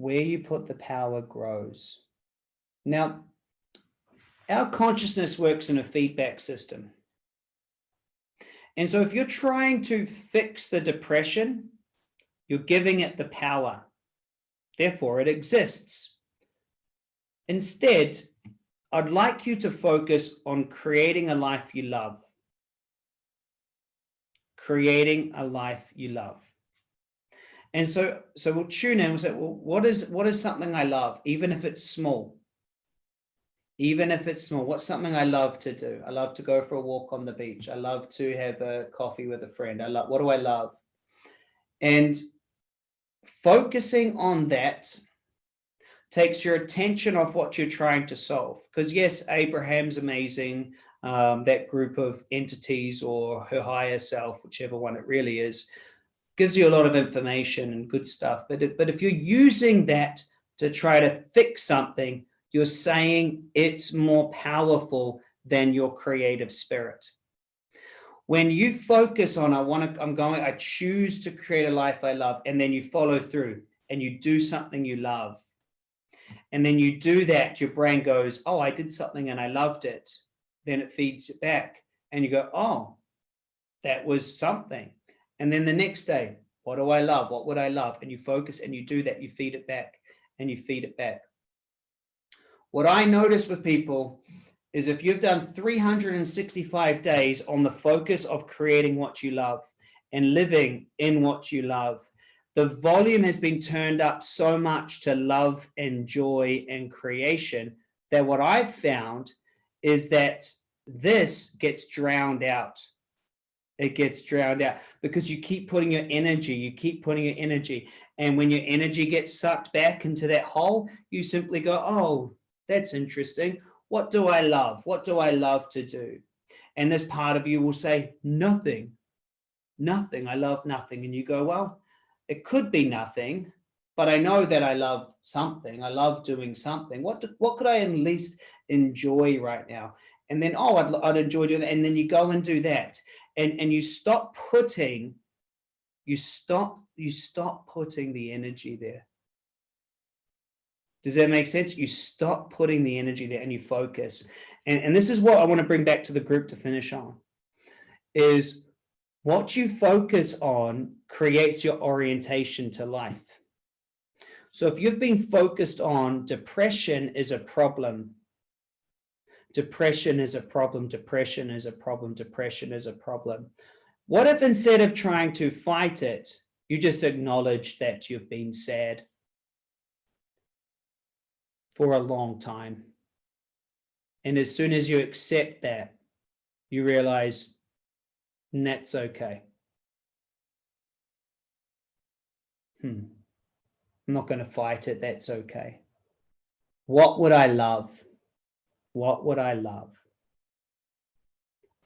Where you put the power grows. Now, our consciousness works in a feedback system. And so if you're trying to fix the depression, you're giving it the power. Therefore, it exists. Instead, I'd like you to focus on creating a life you love. Creating a life you love. And so, so we'll tune in. We'll say, well, what is what is something I love, even if it's small? Even if it's small, what's something I love to do? I love to go for a walk on the beach. I love to have a coffee with a friend. I love what do I love? And focusing on that takes your attention off what you're trying to solve. Because yes, Abraham's amazing, um, that group of entities or her higher self, whichever one it really is, gives you a lot of information and good stuff. But if, but if you're using that to try to fix something, you're saying it's more powerful than your creative spirit. When you focus on, I want to, I'm going, I choose to create a life I love, and then you follow through and you do something you love. And then you do that, your brain goes, oh, I did something and I loved it. Then it feeds it back and you go, oh, that was something. And then the next day, what do I love? What would I love? And you focus and you do that, you feed it back and you feed it back. What I notice with people is if you've done 365 days on the focus of creating what you love and living in what you love, the volume has been turned up so much to love and joy and creation that what I've found is that this gets drowned out it gets drowned out because you keep putting your energy, you keep putting your energy. And when your energy gets sucked back into that hole, you simply go, oh, that's interesting. What do I love? What do I love to do? And this part of you will say, nothing, nothing. I love nothing. And you go, well, it could be nothing, but I know that I love something. I love doing something. What, do, what could I at least enjoy right now? And then, oh, I'd, I'd enjoy doing that. And then you go and do that and and you stop putting you stop you stop putting the energy there. Does that make sense? You stop putting the energy there and you focus. And and this is what i want to bring back to the group to finish on is what you focus on creates your orientation to life. So if you've been focused on depression is a problem depression is a problem, depression is a problem, depression is a problem. What if instead of trying to fight it, you just acknowledge that you've been sad for a long time. And as soon as you accept that, you realize that's okay. Hmm. I'm not going to fight it. That's okay. What would I love? What would I love?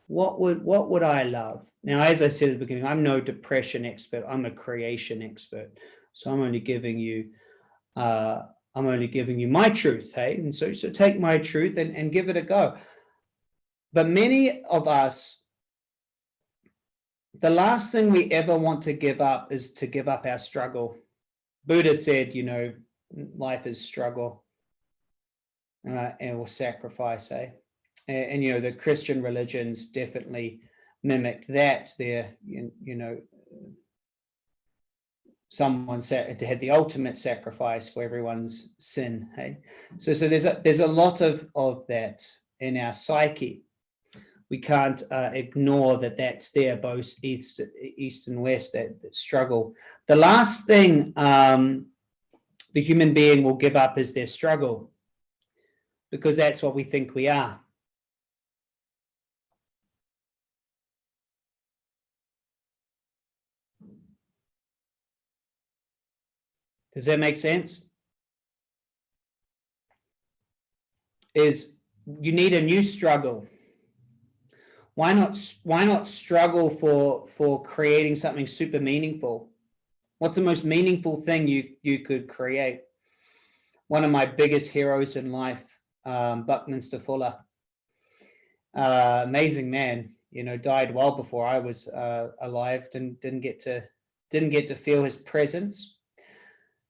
What would, what would I love? Now, as I said at the beginning, I'm no depression expert. I'm a creation expert. So I'm only giving you, uh, I'm only giving you my truth. Hey, and so, so take my truth and, and give it a go. But many of us, the last thing we ever want to give up is to give up our struggle. Buddha said, you know, life is struggle uh, will sacrifice, eh? And, and, you know, the Christian religions definitely mimicked that. There, you, you know, someone said had the ultimate sacrifice for everyone's sin. Hey, so so there's a there's a lot of of that in our psyche. We can't uh, ignore that that's there, both east, east and west, that, that struggle. The last thing um, the human being will give up is their struggle because that's what we think we are. Does that make sense? Is you need a new struggle. Why not, why not struggle for, for creating something super meaningful? What's the most meaningful thing you, you could create? One of my biggest heroes in life um, Buckminster Fuller. Uh, amazing man, you know, died well before I was uh, alive. Didn't didn't get to didn't get to feel his presence.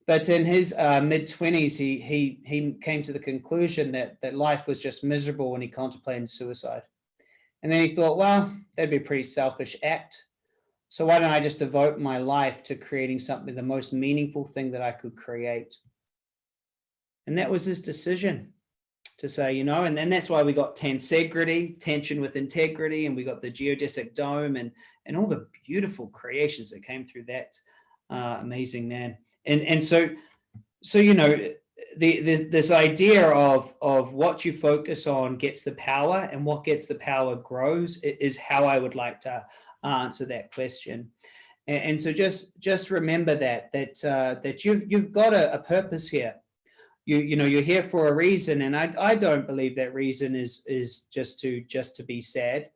But in his uh, mid twenties, he he he came to the conclusion that that life was just miserable when he contemplated suicide. And then he thought, well, that'd be a pretty selfish act. So why don't I just devote my life to creating something, the most meaningful thing that I could create? And that was his decision to say, you know, and then that's why we got tensegrity, tension with integrity, and we got the geodesic dome and, and all the beautiful creations that came through that uh, amazing man. And, and so, so, you know, the, the, this idea of, of what you focus on gets the power and what gets the power grows is how I would like to answer that question. And, and so just, just remember that, that, uh, that you've, you've got a, a purpose here you you know you're here for a reason and i i don't believe that reason is is just to just to be sad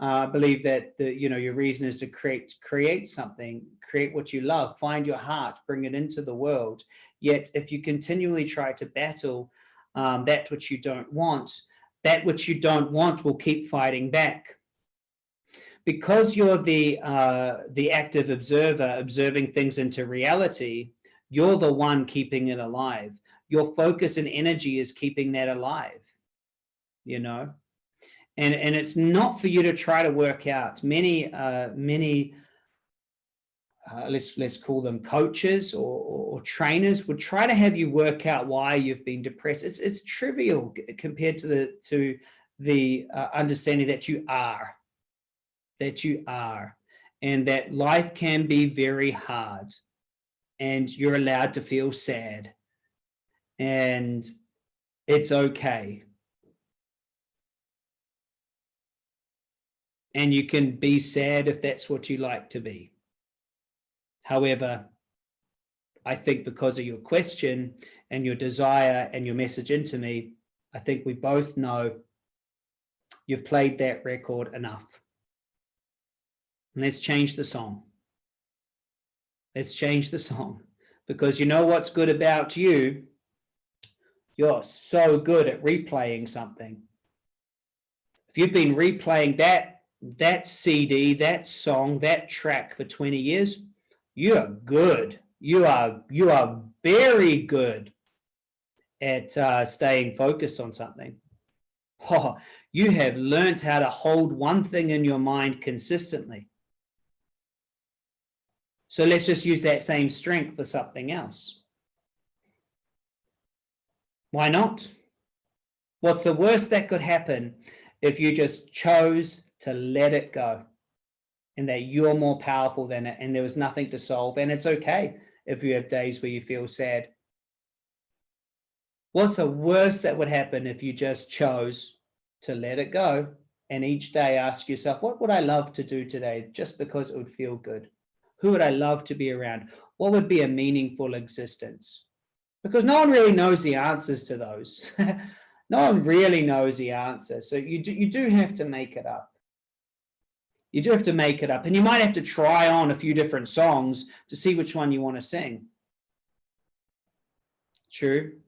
uh, i believe that the you know your reason is to create create something create what you love find your heart bring it into the world. Yet if you continually try to battle um, that which you don't want that which you don't want will keep fighting back. Because you're the uh, the active observer observing things into reality you're the one keeping it alive your focus and energy is keeping that alive, you know? And, and it's not for you to try to work out. Many, uh, many, uh, let's, let's call them coaches or, or, or, trainers would try to have you work out why you've been depressed. It's, it's trivial compared to the, to the uh, understanding that you are, that you are, and that life can be very hard and you're allowed to feel sad and it's okay. And you can be sad if that's what you like to be. However, I think because of your question and your desire and your message into me, I think we both know you've played that record enough. And let's change the song. Let's change the song because you know what's good about you you're so good at replaying something. If you've been replaying that, that CD, that song, that track for 20 years, you are good. You are, you are very good at uh, staying focused on something. Oh, you have learned how to hold one thing in your mind consistently. So let's just use that same strength for something else. Why not? What's the worst that could happen if you just chose to let it go and that you're more powerful than it and there was nothing to solve and it's okay if you have days where you feel sad. What's the worst that would happen if you just chose to let it go and each day ask yourself, what would I love to do today just because it would feel good? Who would I love to be around? What would be a meaningful existence? Because no one really knows the answers to those. no one really knows the answer. So you do, you do have to make it up. You do have to make it up and you might have to try on a few different songs to see which one you want to sing. True.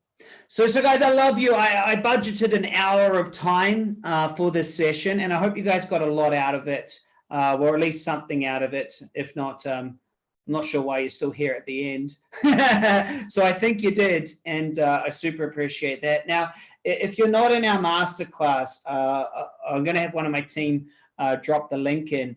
So, so guys, I love you. I, I budgeted an hour of time uh, for this session and I hope you guys got a lot out of it uh, or at least something out of it. If not, um, I'm not sure why you're still here at the end. so I think you did, and uh, I super appreciate that. Now, if you're not in our masterclass, uh, uh I'm going to have one of my team uh, drop the link in.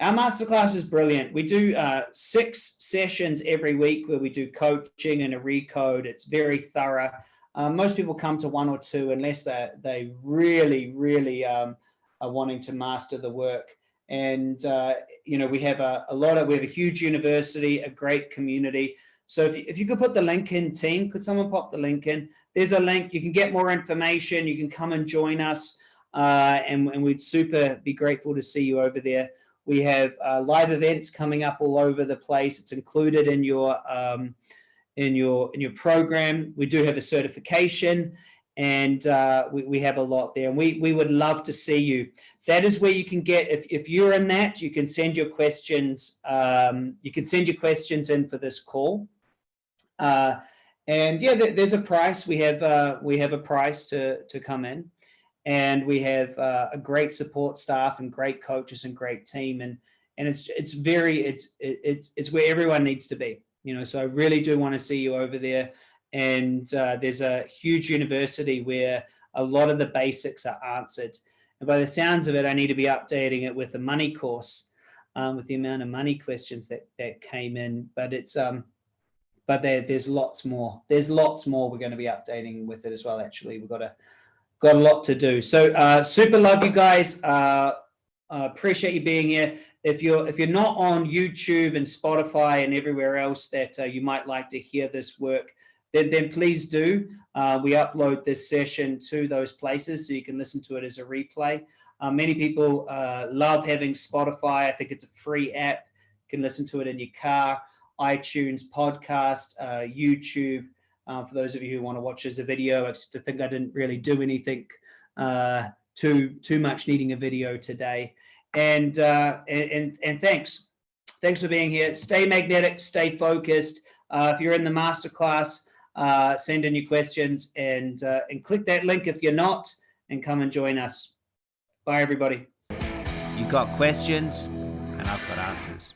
Our masterclass is brilliant. We do uh, six sessions every week where we do coaching and a recode. It's very thorough. Uh, most people come to one or two unless they they really, really um, are wanting to master the work. And, uh, you know, we have a, a, lot of, we have a huge university, a great community. So if you, if you could put the link in team, could someone pop the link in? There's a link, you can get more information, you can come and join us. Uh, and, and we'd super be grateful to see you over there. We have uh, live events coming up all over the place. It's included in your, um, in your, in your program. We do have a certification and uh, we, we have a lot there and we, we would love to see you that is where you can get, if, if you're in that, you can send your questions, um, you can send your questions in for this call. Uh, and yeah, there's a price. We have uh, we have a price to to come in, and we have uh, a great support staff and great coaches and great team, and and it's it's very it's it's it's where everyone needs to be. You know, so I really do want to see you over there. And uh, there's a huge university where a lot of the basics are answered. And by the sounds of it, I need to be updating it with the money course, um, with the amount of money questions that that came in. But it's um, but there there's lots more. There's lots more we're going to be updating with it as well. Actually, we've got a got a lot to do. So uh, super love you guys. Uh, uh, appreciate you being here. If you're if you're not on YouTube and Spotify and everywhere else that uh, you might like to hear this work, then then please do. Uh, we upload this session to those places so you can listen to it as a replay. Uh, many people uh, love having Spotify. I think it's a free app. You can listen to it in your car, iTunes, podcast, uh, YouTube. Uh, for those of you who want to watch as a video, I think I didn't really do anything uh, too too much needing a video today. And, and, and and thanks, thanks for being here. Stay magnetic, stay focused. If you're in the masterclass, uh, send in your questions and uh, and click that link if you're not, and come and join us. Bye, everybody. You've got questions, and I've got answers.